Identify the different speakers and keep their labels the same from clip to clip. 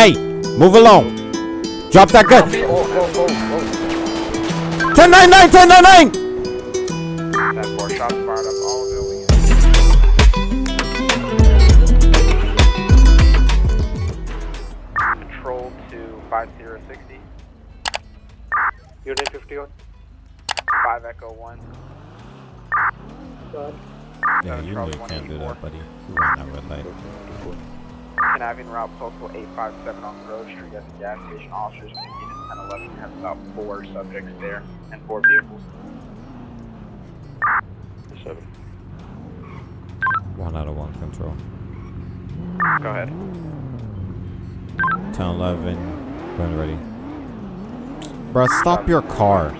Speaker 1: Hey, move along. Drop that gun. 1099, 1099.
Speaker 2: Ten four shots fired up all building. Control to five zero sixty. Unit fifty one. Five Echo one.
Speaker 1: Yeah, you know you can't do that, buddy. You ran that red light.
Speaker 2: Canavian route postal eight five seven on Grove Street at the gas station. Officers in unit ten eleven have about four subjects there and four vehicles. Seven.
Speaker 1: One out of one control.
Speaker 2: Go ahead.
Speaker 1: 10 11. When ready. Bro, stop your car.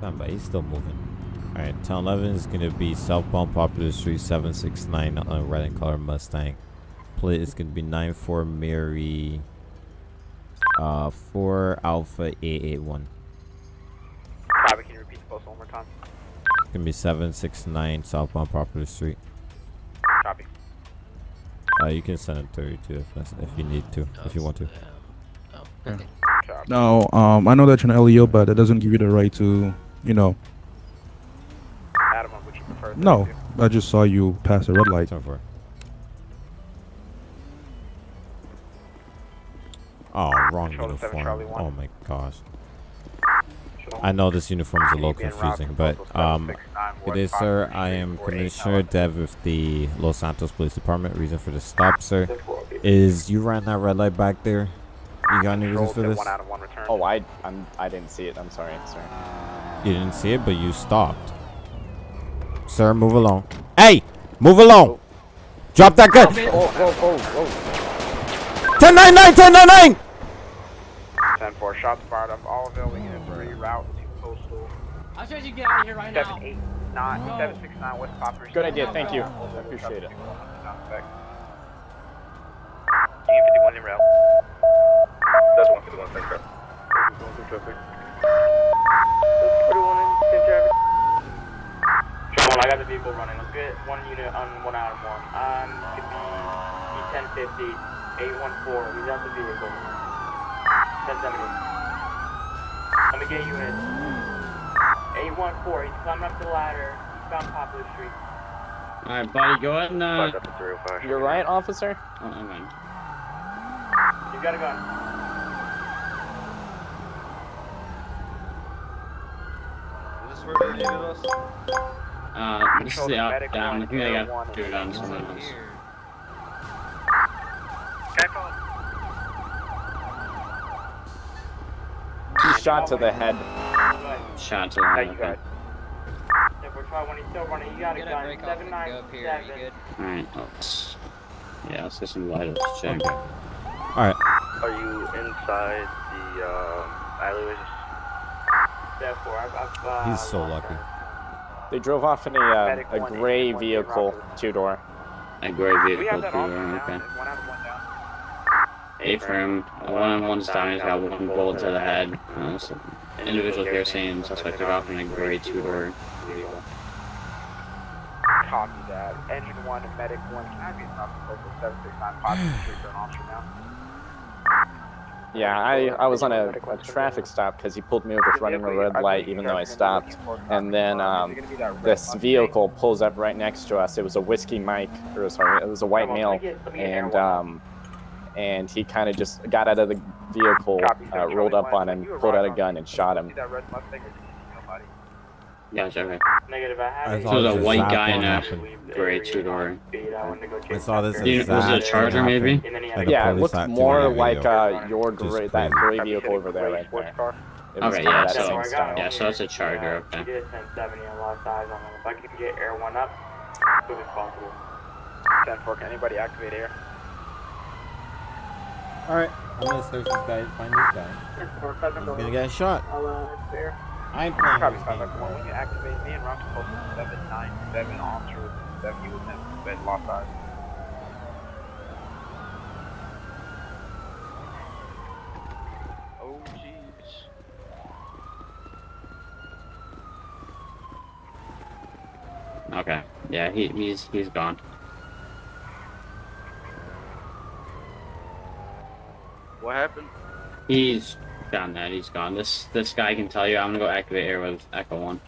Speaker 1: Damn, but he's still moving. Alright, 10 11 is gonna be southbound Popular Street 769 on a red and color Mustang. Plate is gonna be 94 Mary uh 4 Alpha 881.
Speaker 2: Copy. Can you repeat the postal one more time?
Speaker 1: It's gonna be 769 southbound Popular Street.
Speaker 2: Copy.
Speaker 1: Uh, you can send it 32 if, that's- if you need to, if you want to.
Speaker 2: Copy.
Speaker 3: No, um, I know that you're an LEO, but it doesn't give you the right to, you know.
Speaker 2: Adam, what would you prefer?
Speaker 3: No, I just saw you pass a red light.
Speaker 1: Turn for it. Oh, wrong
Speaker 2: Control
Speaker 1: uniform. Oh my gosh. I know this uniform is a little confusing, but um, it is, sir. I am Commissioner Dev with the Los Santos Police Department. Reason for the stop, sir, is you ran that red light back there. You got any reasons for this?
Speaker 2: One out of one return.
Speaker 4: Oh, I I'm I didn't see it. I'm sorry, sir.
Speaker 1: You didn't see it, but you stopped. Sir, move along. Hey, move along. Drop that gun.
Speaker 4: Oh, whoa, whoa, whoa.
Speaker 1: 1099, 1099.
Speaker 2: 10 4 shots fired up all available units ready route to postal
Speaker 5: I said you get out of here right now.
Speaker 2: 789 769 West Poplar
Speaker 4: Good idea. Thank you. I appreciate it.
Speaker 2: Union 51 in route. That's 151, thanks, sir. Going through traffic. 41 in traffic.
Speaker 6: Sean, I got the vehicle running. Let's get one unit on one out of one. Um, could be B1050, 814. He's out the vehicle. 1070. Let me get units. 814. He's climbing up the ladder. Eastbound Poplar Street.
Speaker 5: Alright, buddy, go ahead and uh.
Speaker 2: Up to 305.
Speaker 4: You're right, officer.
Speaker 5: Oh, never mind.
Speaker 6: He's got a gun.
Speaker 5: Uh, this is the up down. I think I got two guns somewhere else.
Speaker 4: He's shot to the head.
Speaker 6: Go ahead.
Speaker 5: Shot to the head.
Speaker 2: you
Speaker 5: Okay.
Speaker 2: got it.
Speaker 6: We're trying when he's still running, you got a gun. 797.
Speaker 5: Alright, let's. Yeah, let's get some light. Let's check.
Speaker 1: Okay. All right.
Speaker 2: Are you inside the um, alleyways?
Speaker 6: Therefore, I've, I've, uh,
Speaker 1: He's so lucky.
Speaker 4: They drove off in a uh, a gray vehicle, two door.
Speaker 5: A gray vehicle
Speaker 2: have that
Speaker 5: too.
Speaker 2: option now.
Speaker 5: Okay.
Speaker 2: There's one out of one down.
Speaker 5: A-frame, one on one down, he's got one bullet to the head. Uh, so individual here saying suspect took off in a gray two-door vehicle.
Speaker 2: Copy that. Engine one, medic one. Can I be a stop for 769 Poplar Street for an officer now?
Speaker 4: Yeah, I, I was on a, a traffic stop because he pulled me over for running a red light even though I stopped. And then um, this vehicle pulls up right next to us. It was a whiskey Mike, or sorry, it was a white male, and um, and he kind of just got out of the vehicle, uh, rolled up on him, pulled out a gun, and shot him.
Speaker 2: See that red Mustang or do you see nobody?
Speaker 5: Gotcha, okay.
Speaker 6: Negative, I have it.
Speaker 1: saw
Speaker 5: So
Speaker 1: this
Speaker 5: the white guy in a
Speaker 1: happen.
Speaker 5: gray two-door.
Speaker 1: I saw this
Speaker 5: You- was it a Charger, maybe?
Speaker 1: happen.
Speaker 6: And then he
Speaker 1: Like
Speaker 4: Yeah, it
Speaker 1: police
Speaker 4: looked
Speaker 1: active
Speaker 4: more
Speaker 1: the
Speaker 4: like
Speaker 1: video.
Speaker 4: uh, your gray, that gray vehicle over there, right there. It
Speaker 5: Okay, yeah, so-
Speaker 4: same
Speaker 6: I got
Speaker 4: style.
Speaker 5: Yeah, so it's a Charger, okay.
Speaker 6: He did 1070 and lost eyes on him. If I could get air one up, as quick as possible.
Speaker 2: 10 4, can anybody activate air?
Speaker 1: All right, I'm gonna search this guy, find this guy. He's gonna get shot.
Speaker 2: I'll uh, air.
Speaker 1: I ain't playing
Speaker 2: Copy
Speaker 1: this
Speaker 2: 5
Speaker 1: game.
Speaker 2: Echo 1. When you activate me and route to postal 797 officer with 70 with him, bed lost eyes. Oh jeez.
Speaker 5: Okay. Yeah, he, he's he's gone.
Speaker 7: What happened?
Speaker 5: He's gone. That he's gone. This this guy can tell you. I'm gonna go activate air with Echo One.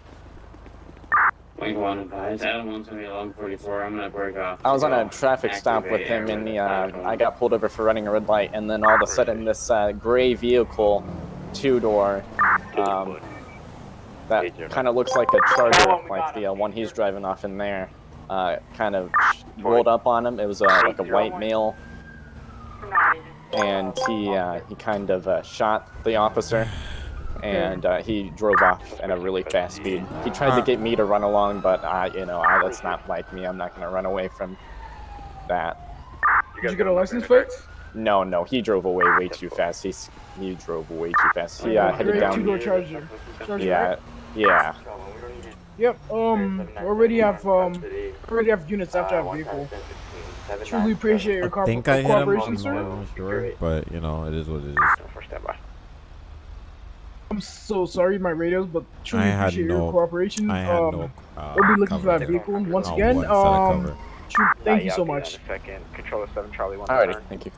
Speaker 5: Wing One advised. Adam One's gonna be 1144. I'm gonna break off.
Speaker 4: I was on a traffic stop with him,
Speaker 5: air
Speaker 4: and the, uh, I got pulled over for running a red light, and then all of a sudden, this uh, gray vehicle, two door, um, that kind of looks like a Charger, like the uh, one he's driving off in there, uh, kind of rolled up on him. It was uh, like a white male, and he uh, he kind of uh, shot the officer. And uh, he drove off at a really fast speed. He tried to get me to run along, but I, you know, I, that's not like me. I'm not gonna run away from that.
Speaker 8: Did you get a license plate?
Speaker 4: No, no, he drove away way too fast. He's he drove way too fast. He uh, headed down.
Speaker 8: Charger. Charger,
Speaker 4: Yeah,
Speaker 8: right?
Speaker 4: yeah.
Speaker 8: Yep. Um. Already have um. Already have units after that vehicle. Truly appreciate your
Speaker 1: I think I hit him.
Speaker 8: cooperation,
Speaker 1: I'm
Speaker 8: sir.
Speaker 1: sure, but you know, it is what it is.
Speaker 2: For standby.
Speaker 8: I'm so sorry, my radios, but truly
Speaker 1: I had
Speaker 8: appreciate
Speaker 1: no-
Speaker 8: your cooperation.
Speaker 1: I had
Speaker 8: um,
Speaker 1: no. Uh,
Speaker 8: we'll be looking for that vehicle once again.
Speaker 1: one
Speaker 8: Um. True, thank
Speaker 2: Yeah,
Speaker 8: you so much.
Speaker 2: Second. Control the seven, Charlie one.
Speaker 4: Alrighty, thank you.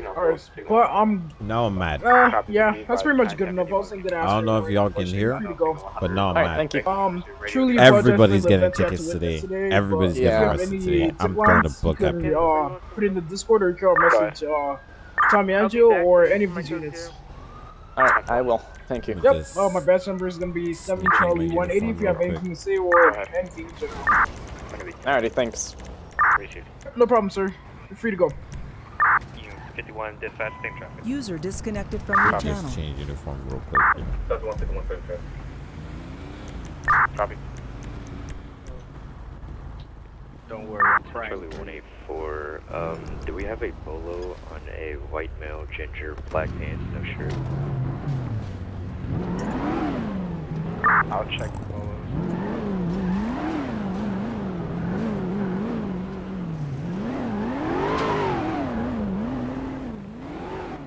Speaker 8: Alright, but I'm.
Speaker 1: Now I'm mad.
Speaker 8: Uh, yeah, that's pretty much good enough. I wasn't gonna.
Speaker 1: I don't know if y'all can hear,
Speaker 8: Free to go.
Speaker 1: but now I'm
Speaker 4: Alright,
Speaker 1: mad.
Speaker 4: thank you.
Speaker 8: Um, truly
Speaker 1: Everybody's getting
Speaker 8: events you had
Speaker 1: tickets today.
Speaker 8: today.
Speaker 1: Everybody's
Speaker 8: but
Speaker 1: getting
Speaker 8: if you have
Speaker 1: arrested today. I'm going to
Speaker 8: lines,
Speaker 1: book
Speaker 8: you
Speaker 1: that.
Speaker 8: Uh, put in the Discord or draw a message. Uh, Tommy Angelo or any of these units.
Speaker 4: Alright, I will. Thank you.
Speaker 8: Yep.
Speaker 1: This-
Speaker 8: Oh, my badge number is gonna be seven Charlie one eighty. If you have
Speaker 1: uniform real
Speaker 8: anything to say or anything in general.
Speaker 4: Alrighty, thanks.
Speaker 8: No problem, sir. You're free to go.
Speaker 7: 51 dispatch, same traffic.
Speaker 9: User disconnected from your channel.
Speaker 1: Just change uniform real quick. you know.
Speaker 7: That's one second, one second, traffic. Copy.
Speaker 2: Don't worry, I'm trying.
Speaker 10: Charlie 184, um, do we have a bolo on a white male, ginger, black pants, no shirt?
Speaker 2: I'll check the polos.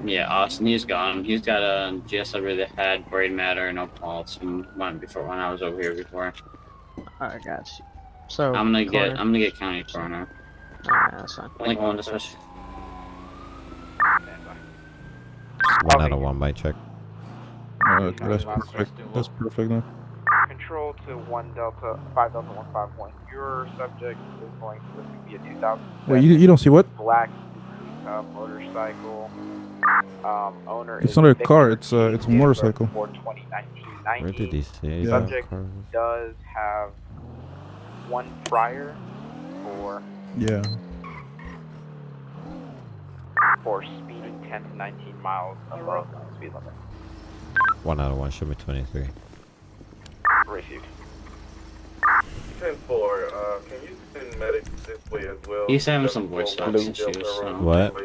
Speaker 5: Yeah, Austin, he's gone. He's got a GS over the head, braid matter, no pulse, and one before when I was over here before.
Speaker 11: I got you. So
Speaker 5: I'm gonna get, I'm gonna get county coroner.
Speaker 11: Alright, that's fine.
Speaker 5: Link one dispatch.
Speaker 1: One out of one by check.
Speaker 3: Okay, that's perfect. That's perfect. Then.
Speaker 2: Control to one Delta, five Delta one five one. Your subject is going to be a 2000
Speaker 3: Wait, you, you don't see what?
Speaker 2: black uh, motorcycle. Um, owner
Speaker 3: It's
Speaker 2: is
Speaker 3: not a car, it's, uh,
Speaker 2: T.
Speaker 3: it's a
Speaker 2: Date of birth
Speaker 3: motorcycle.
Speaker 2: 420
Speaker 1: Where did he say?
Speaker 3: Yeah.
Speaker 2: Subject
Speaker 1: car
Speaker 2: does have one prior for
Speaker 3: Yeah.
Speaker 2: for speeding 10 to 19 miles above the speed limit.
Speaker 1: One out of one. Show me 23.
Speaker 2: Received.
Speaker 7: 10 4, uh, can you send medics this way as well?
Speaker 5: He's having some voice box
Speaker 7: one,
Speaker 5: issues, so-
Speaker 1: What?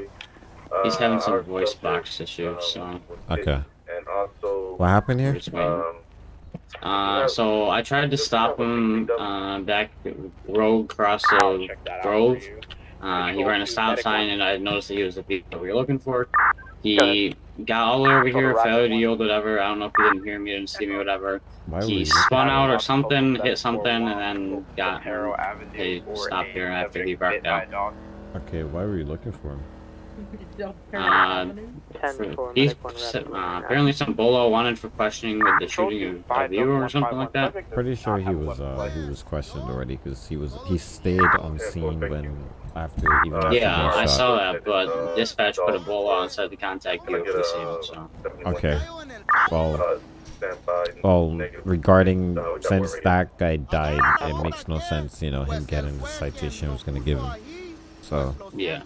Speaker 7: uh,
Speaker 5: He's having some
Speaker 7: our
Speaker 5: voice
Speaker 7: subject,
Speaker 5: box issues,
Speaker 7: um,
Speaker 5: so.
Speaker 1: Okay.
Speaker 7: And also,
Speaker 1: What happened here?
Speaker 7: Um,
Speaker 5: Uh, so I tried to stop him uh, back road across
Speaker 2: I'll
Speaker 5: the
Speaker 2: check that out
Speaker 5: grove. Uh, he ran a stop sign, and I noticed that he was the vehicle we were looking for. He got all the way over here, failed to yield, whatever. I don't know if he didn't hear me, didn't see me, whatever.
Speaker 1: Why
Speaker 5: He spun out or something, hit something, and then got
Speaker 2: Harrow Avenue
Speaker 5: Hey,
Speaker 2: for
Speaker 5: stop here after he
Speaker 2: subject
Speaker 5: barked
Speaker 2: bit by
Speaker 5: out.
Speaker 2: dog.
Speaker 1: Okay, why were you looking for him?
Speaker 5: Uh, for- he's uh, apparently some bolo wanted for questioning with the shooting of, a viewer or something like that.
Speaker 1: Pretty sure he was uh he was questioned already because he was he stayed on scene when after even after
Speaker 5: Yeah, I
Speaker 1: shot.
Speaker 5: saw that, but dispatch put a bolo on and said to contact you if they see him. So
Speaker 1: Okay. Well,
Speaker 7: uh, stand by.
Speaker 1: well, regarding since that guy died, it makes no sense. You know, him getting the citation was gonna give him. So
Speaker 5: yeah.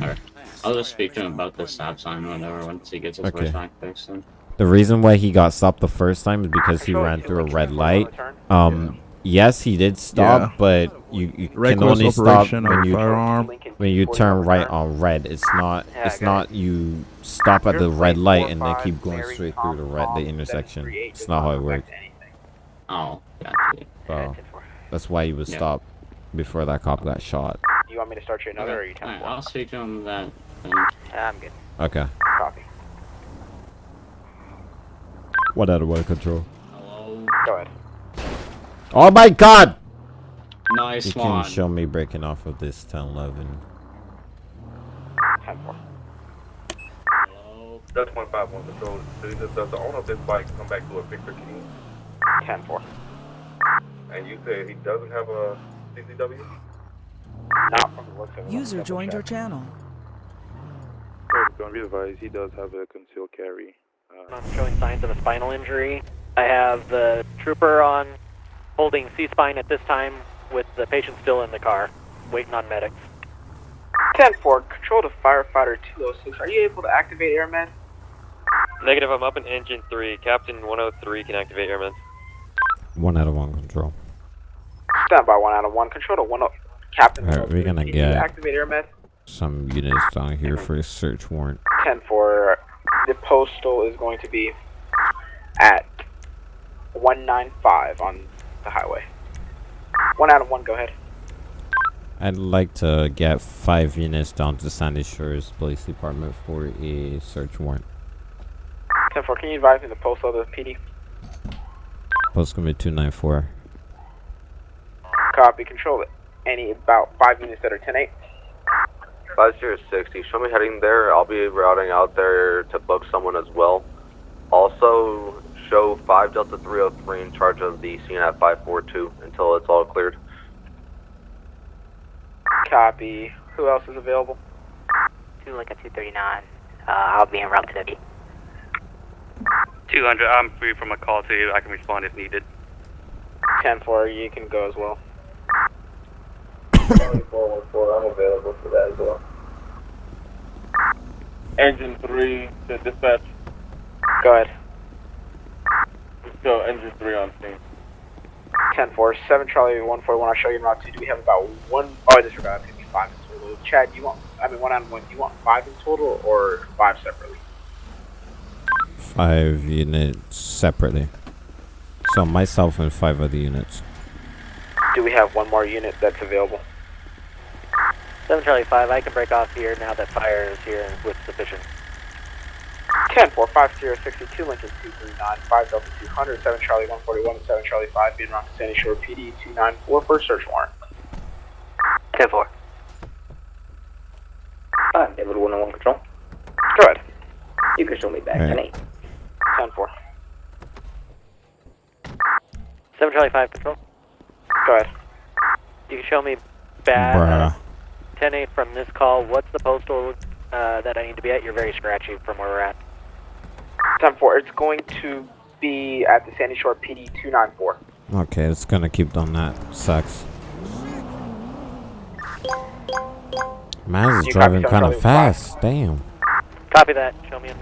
Speaker 5: Alright. I'll just speak to him about the stop sign or whatever once he gets his
Speaker 1: Okay.
Speaker 5: voice back fixed. Then.
Speaker 1: the reason why he got stopped the first time is because he ran through a red light. Um, yes, he did stop,
Speaker 3: Yeah.
Speaker 1: but you, you can only stop when you
Speaker 3: firearm.
Speaker 1: when you turn right on red. It's not
Speaker 2: Yeah, I
Speaker 1: it's not you stop at the red light and then keep going straight through the red the intersection. It's not how it works.
Speaker 5: Oh, gotcha.
Speaker 1: So that's why he was
Speaker 5: Yeah.
Speaker 1: stopped before that cop got shot.
Speaker 2: Do you want me to start you another or are you 10
Speaker 5: Alright, I'll speak to him that. Then.
Speaker 2: Ah, I'm good.
Speaker 1: Okay.
Speaker 2: Copy.
Speaker 1: What out of way control?
Speaker 5: Hello.
Speaker 2: Go ahead.
Speaker 1: Oh my god!
Speaker 5: Nice
Speaker 1: You can show me breaking off of this 1011.
Speaker 2: 10 4.
Speaker 7: That's one five one control. Does, does the owner of this bike come back to a Victor King?
Speaker 2: 10-4.
Speaker 7: And you said he doesn't have a CCW?
Speaker 2: Not from the looks of.
Speaker 9: User joined your channel.
Speaker 12: Don't be advised, he does have a concealed carry. Uh,
Speaker 13: I'm showing signs of a spinal injury. I have the trooper on holding C-spine at this time with the patient still in the car, waiting on medics.
Speaker 2: 10-4, control to firefighter 206. Are you able to activate airmen?
Speaker 14: Negative, I'm up in engine 3. Captain 103 can activate airmen.
Speaker 1: One out of one control.
Speaker 2: Stand by one out of one. Control to 10 Captain.
Speaker 1: All right,
Speaker 2: we're
Speaker 1: gonna get
Speaker 2: activate
Speaker 1: some units down here for a search warrant.
Speaker 2: Ten four. The postal is going to be at one nine five on the highway. One out of one. Go ahead.
Speaker 1: I'd like to get five units down to Sandy Shores Police Department for a search warrant.
Speaker 2: 10-4, can you advise me the postal of the PD?
Speaker 1: Postal gonna be 294.
Speaker 2: Copy, control it. Any about five units that are 10-8.
Speaker 15: 5060, show me heading there. I'll be routing out there to book someone as well. Also, show 5 Delta 303 in charge of the CNF 542 until it's all cleared.
Speaker 2: Copy. Who else is available?
Speaker 16: Two like a 239. Uh, I'll be en route to the
Speaker 17: 200, I'm free from a call to you. I can respond if needed.
Speaker 2: 10-4. You can go as well.
Speaker 15: 414, I'm available for that as well.
Speaker 7: Engine 3 to dispatch.
Speaker 2: Go ahead.
Speaker 7: Let's go engine 3 on scene.
Speaker 2: 10-4. 7 Charlie 141. I'll show you in route 2. Do we have about one? Oh, I disregard. It's going to be five in total. Chad, you want, I mean, one on one. Do you want five in total or five separately?
Speaker 1: Five units separately. So myself and five other units.
Speaker 2: Do we have one more unit that's available?
Speaker 13: 7 Charlie 5, I can break off here now that fire is here with sufficient.
Speaker 2: 10 4 5 0 62 Lincoln 239 5 Delta 200 7 Charlie 141 7 Charlie 5 being route to Sandy Shore PD 294 for search warrant.
Speaker 16: 10 4.
Speaker 18: Uh, David 101 Control.
Speaker 2: Go ahead.
Speaker 18: You can show me back.
Speaker 1: Alright.
Speaker 18: 10 8.
Speaker 2: 10 4.
Speaker 13: 7 Charlie 5 control.
Speaker 2: Go ahead.
Speaker 13: You can show me back
Speaker 1: Bruh.
Speaker 13: 10 8 from this call. What's the postal uh, that I need to be at? You're very scratchy from where we're at.
Speaker 2: 10 4. It's going to be at the Sandy Shore PD 294.
Speaker 1: Okay, it's gonna keep on that. Sucks. Man is driving kind of fast. Damn.
Speaker 13: Copy that. Show me in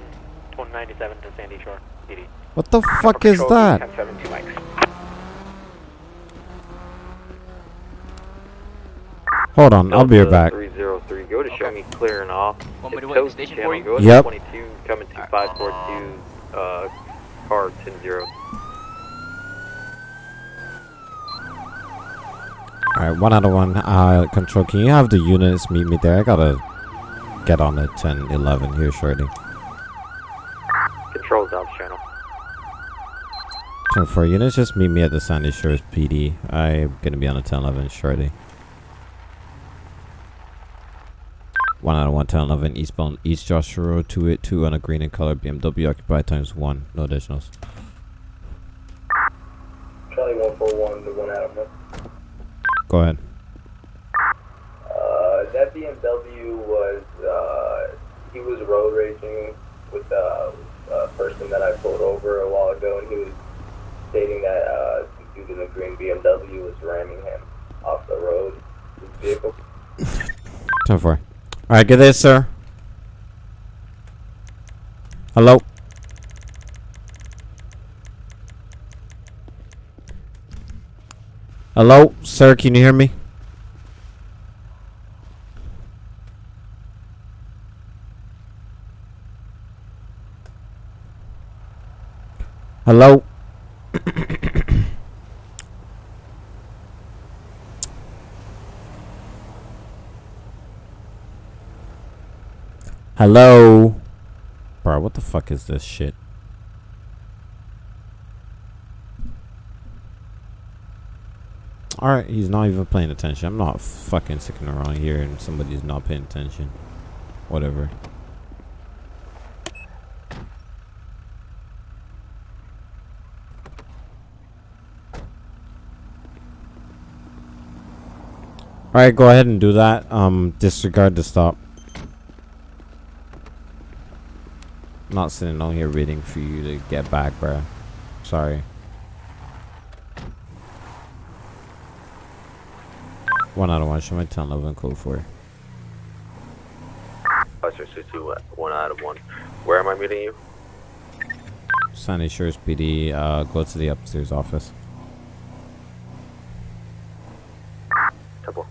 Speaker 13: 2097 to Sandy Shore PD.
Speaker 1: What the fuck is that?
Speaker 2: 1072 Mike.
Speaker 1: Hold on, I'll be right back.
Speaker 19: 303, go to show me clearing off.
Speaker 16: Want me to
Speaker 19: It's
Speaker 16: wait in the station
Speaker 19: channel,
Speaker 16: for you?
Speaker 19: Go to
Speaker 1: Yep.
Speaker 19: 22, coming to 542, uh, car 10-0.
Speaker 1: Alright, one out of one. Uh, control, can you have the units meet me there? I gotta get on the 10 11 here shortly.
Speaker 19: Control Dobbs channel.
Speaker 1: 10 4 units, just meet me at the Sandy Shores PD. I'm gonna be on the 10 11 shortly. One out of one, 10 11, eastbound, East Joshua Road, 282 on a green and colored BMW, occupied times one, no additionals.
Speaker 15: Charlie 141 to 1 out of 1.
Speaker 1: Go ahead.
Speaker 15: Uh, that BMW was, uh, he was road raging with uh, a person that I pulled over a while ago, and he was stating that uh, the dude in the green BMW was ramming him off the road, his vehicle.
Speaker 1: 10 4. Alright, get this, sir. Hello? Hello, sir, can you hear me? Hello? Hello? Bro, what the fuck is this shit? Alright, he's not even paying attention. I'm not fucking sticking around here and somebody's not paying attention. Whatever. Alright, go ahead and do that. Um, disregard the stop. I'm not sitting on here waiting for you to get back, bruh. Sorry. One out of one. Show my 10 11 code 4.
Speaker 20: Officer 62, one out of one. Where am I meeting you?
Speaker 1: Sandy Shores PD, uh, go to the upstairs office.
Speaker 20: Temple.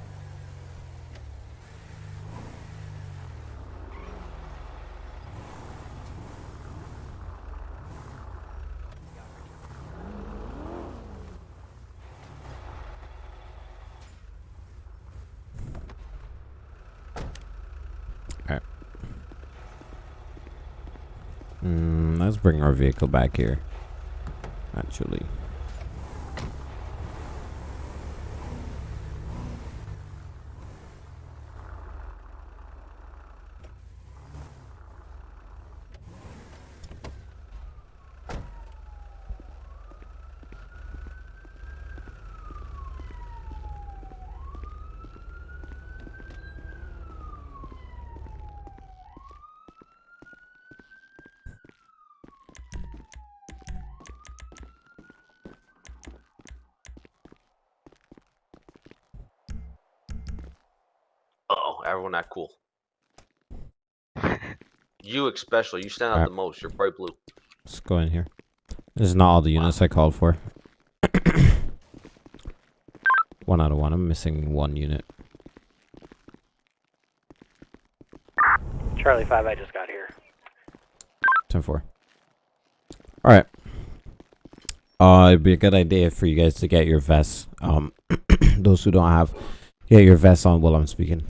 Speaker 1: Alright. Mm, let's bring our vehicle back here. Actually.
Speaker 20: Uh oh, everyone not cool. You especially, you stand out
Speaker 1: Alright.
Speaker 20: the most. You're bright blue.
Speaker 1: Let's go in here. This is not all the units I called for. one out of one. I'm missing one unit.
Speaker 13: Charlie 5, I just got here.
Speaker 1: 10 4. Alright. Uh, it'd be a good idea for you guys to get your vests. Um, those who don't have, get your vests on while I'm speaking.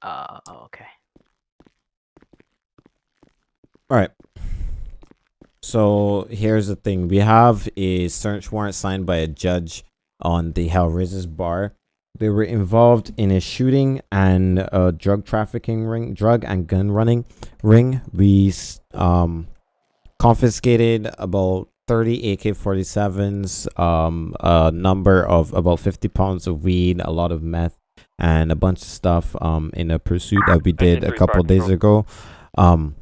Speaker 16: Uh, okay.
Speaker 1: Alright. So here's the thing. We have a search warrant signed by a judge on the Hellraiser's bar. They were involved in a shooting and a drug trafficking ring, drug and gun running ring. We um confiscated about 30 AK-47s, um, a number of about 50 pounds of weed, a lot of meth, and a bunch of stuff um in a pursuit that we did a couple days ago. Um,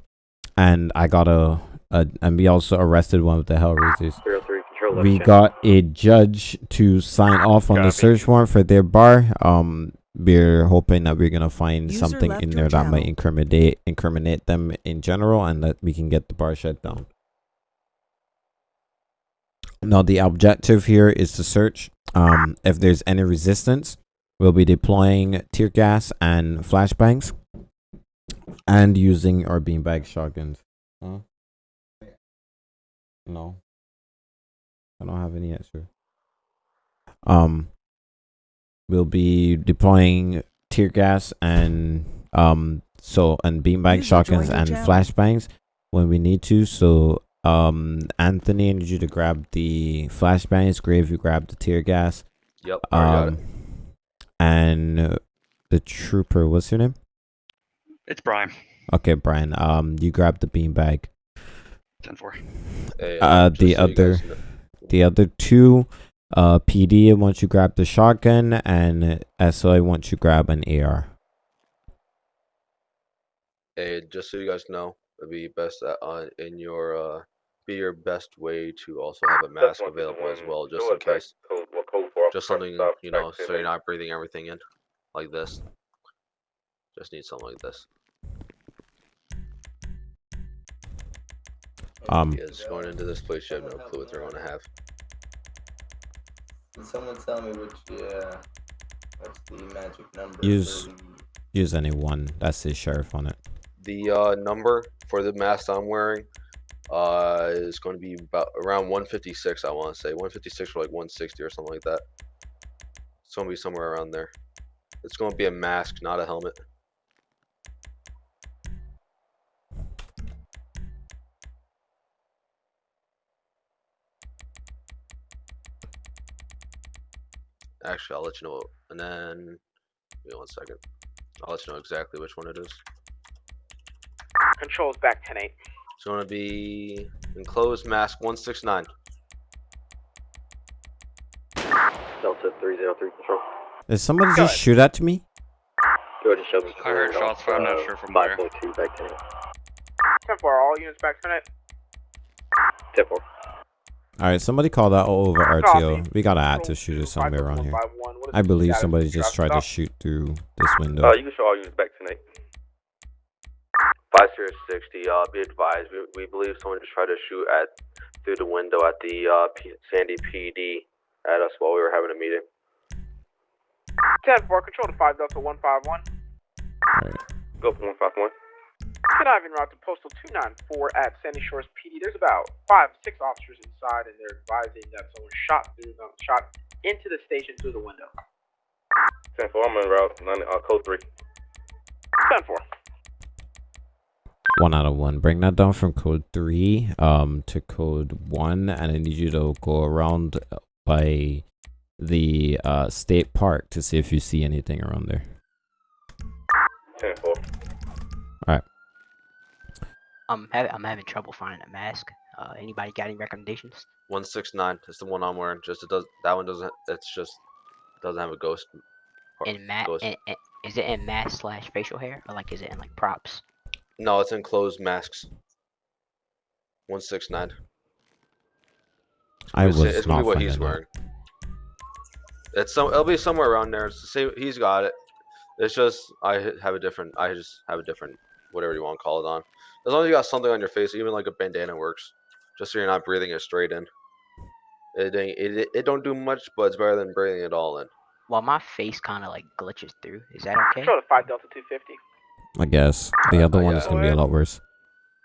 Speaker 1: and I got a, a and we also arrested one of the Hellraisers.
Speaker 10: Zero three
Speaker 1: We got a judge to sign off on the search warrant for their bar. Um, we're hoping that we're gonna find
Speaker 9: User
Speaker 1: something in there that might incriminate incriminate them in general, and that we can get the bar shut down. Now the objective here is to search. Um, if there's any resistance, we'll be deploying tear gas and flashbangs, and using our beanbag shotguns. Huh? No. I don't have any extra. Um, we'll be deploying tear gas and um so and beanbag
Speaker 9: User
Speaker 1: shotguns and flashbangs when we need to. So um Anthony, I need you to grab the flashbangs. Grave, you grab the tear gas.
Speaker 20: Yep, I got
Speaker 1: Um, and the trooper, what's your name?
Speaker 17: It's Brian.
Speaker 1: Okay, Brian. Um, you grab the beanbag.
Speaker 17: 10 4.
Speaker 20: Hey,
Speaker 1: Uh, the other,
Speaker 20: guys
Speaker 1: the other two, uh, PD. Once you grab the shotgun, and SOI once you grab an AR.
Speaker 20: Hey, just so you guys know, it'd be best that uh, in your uh, be your best way to also have a mask available as well, just in case. Just something you know, so you're not breathing everything in, like this. Just need something like this.
Speaker 1: Um,
Speaker 20: Kids going into this place, you have no clue what they're going to have.
Speaker 21: Can someone tell me which, uh, what's the magic number?
Speaker 1: use,
Speaker 21: the-
Speaker 1: use any one. That says sheriff on it.
Speaker 20: The uh, number for the mask I'm wearing uh, is going to be about around 156. I want to say 156 or like 160 or something like that. It's going to be somewhere around there. It's going to be a mask, not a helmet. Actually, I'll let you know. And then, wait one second. I'll let you know exactly which one it is.
Speaker 2: Controls back 10 8.
Speaker 20: It's going to be enclosed mask 169.
Speaker 10: Delta 303 control.
Speaker 1: Did somebody just shoot at me?
Speaker 21: Jordan Shelby.
Speaker 17: I heard shots, but I'm not uh, sure from where.
Speaker 21: 5.2 back to
Speaker 2: 10 4, all units back tonight.
Speaker 21: 10 4.
Speaker 1: Alright, somebody called out over RTO. We got an active shooter somewhere around here.
Speaker 2: 51, what is
Speaker 1: I believe somebody just tried to shoot through this window.
Speaker 7: Uh, you can show all units back tonight.
Speaker 20: 5060, uh, be advised, we, we believe someone just tried to shoot at through the window at the uh, P- Sandy PD at us while we were having a meeting.
Speaker 2: 10 4, control to 5 Delta 151.
Speaker 7: Go for 151.
Speaker 2: Conniving route to postal 294 at Sandy Shores PD. There's about five, six officers inside, and they're advising that someone shot through the, shot into the station through the window.
Speaker 7: 10 4, I'm en route. Nine, uh, code 3.
Speaker 2: 10 4.
Speaker 1: One out of one. Bring that down from code three um to code one, and I need you to go around by the uh state park to see if you see anything around there.
Speaker 7: 10 4.
Speaker 1: Alright.
Speaker 16: I'm having I'm having trouble finding a mask. Uh, anybody got any recommendations?
Speaker 20: 169, that's the one I'm wearing. Just it does that one doesn't. It's just doesn't have a ghost. or-
Speaker 16: In mat,
Speaker 20: ghost.
Speaker 16: in, in, is it in mask slash facial hair, or like is it in like props?
Speaker 20: No, it's in closed masks. 169.
Speaker 1: I
Speaker 20: It's,
Speaker 1: was
Speaker 20: it's gonna
Speaker 1: not
Speaker 20: be what he's
Speaker 1: finding that.
Speaker 20: wearing. It's some. It'll be somewhere around there. It's the same. He's got it. It's just I have a different. I just have a different whatever you want to call it on. As long as you got something on your face, even like a bandana works. Just so you're not breathing it straight in. It ain't, it, it don't do much, but it's better than breathing it all in.
Speaker 16: Well, my face kind of like glitches through. Is that okay?
Speaker 2: Control to 5 Delta 250.
Speaker 1: I guess the other one is gonna be a lot worse.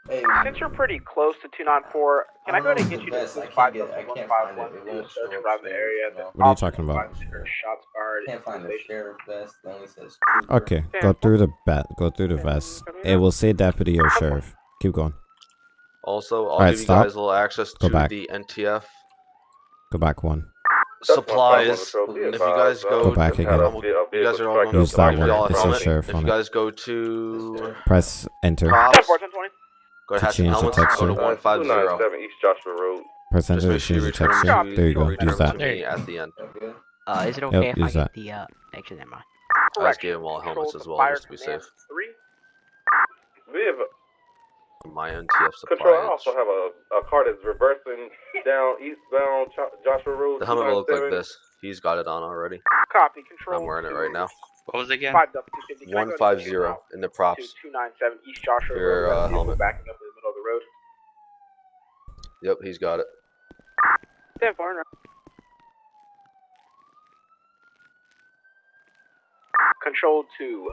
Speaker 2: Since you're pretty close to 294, can I go ahead and get you to this 5 Delta 151 to do a search around the area? The
Speaker 1: What are you talking about?
Speaker 2: finds there are Shots fired.
Speaker 15: Can't
Speaker 2: into
Speaker 15: find
Speaker 2: the
Speaker 15: the sheriff vest. It only says
Speaker 1: Okay, go through the bat. Go through the vest. It will say deputy or sheriff. Keep going.
Speaker 20: Also, I'll
Speaker 1: Alright,
Speaker 20: give you guys a little access
Speaker 1: Go
Speaker 20: to
Speaker 1: back.
Speaker 20: the NTF
Speaker 1: Go back one.
Speaker 20: supplies. If you guys go,
Speaker 1: Go back again.
Speaker 20: you guys are all going
Speaker 1: Use that one.
Speaker 20: all
Speaker 1: It says
Speaker 20: helmet.
Speaker 1: sheriff
Speaker 20: If you guys go to
Speaker 1: Press enter.
Speaker 20: props,
Speaker 2: 10 4, 10 20.
Speaker 20: Go to
Speaker 1: To change the
Speaker 20: helmets. Go
Speaker 1: texture.
Speaker 20: to one five zero.
Speaker 7: East Joshua Road.
Speaker 1: Press
Speaker 20: Just
Speaker 1: enter to
Speaker 20: make sure you
Speaker 1: change the
Speaker 20: return
Speaker 1: texture.
Speaker 20: to-
Speaker 1: There you go. Use that.
Speaker 20: at the end.
Speaker 16: Uh, is it
Speaker 1: Yep,
Speaker 16: okay if I
Speaker 1: use
Speaker 16: get
Speaker 1: that.
Speaker 16: the uh? Actually, never mind.
Speaker 20: I just gave them all helmets as well, just to be safe.
Speaker 2: 3.
Speaker 7: We have
Speaker 20: My NTF
Speaker 7: control. I also have a, a car that's reversing down eastbound Joshua Road.
Speaker 20: The helmet will look like this. He's got it on already.
Speaker 2: Copy. Control.
Speaker 20: I'm wearing it right now.
Speaker 17: What was it again?
Speaker 2: 5 Delta 250. Can I go ahead
Speaker 20: One
Speaker 2: and
Speaker 20: five
Speaker 2: get you
Speaker 20: zero
Speaker 2: out
Speaker 20: in the
Speaker 2: to
Speaker 20: props.
Speaker 2: 297 East Joshua
Speaker 20: Your,
Speaker 2: Road.
Speaker 20: uh, helmet.
Speaker 2: Backing up in the middle of the road.
Speaker 20: Yep, he's got it.
Speaker 2: 10 4. Control two.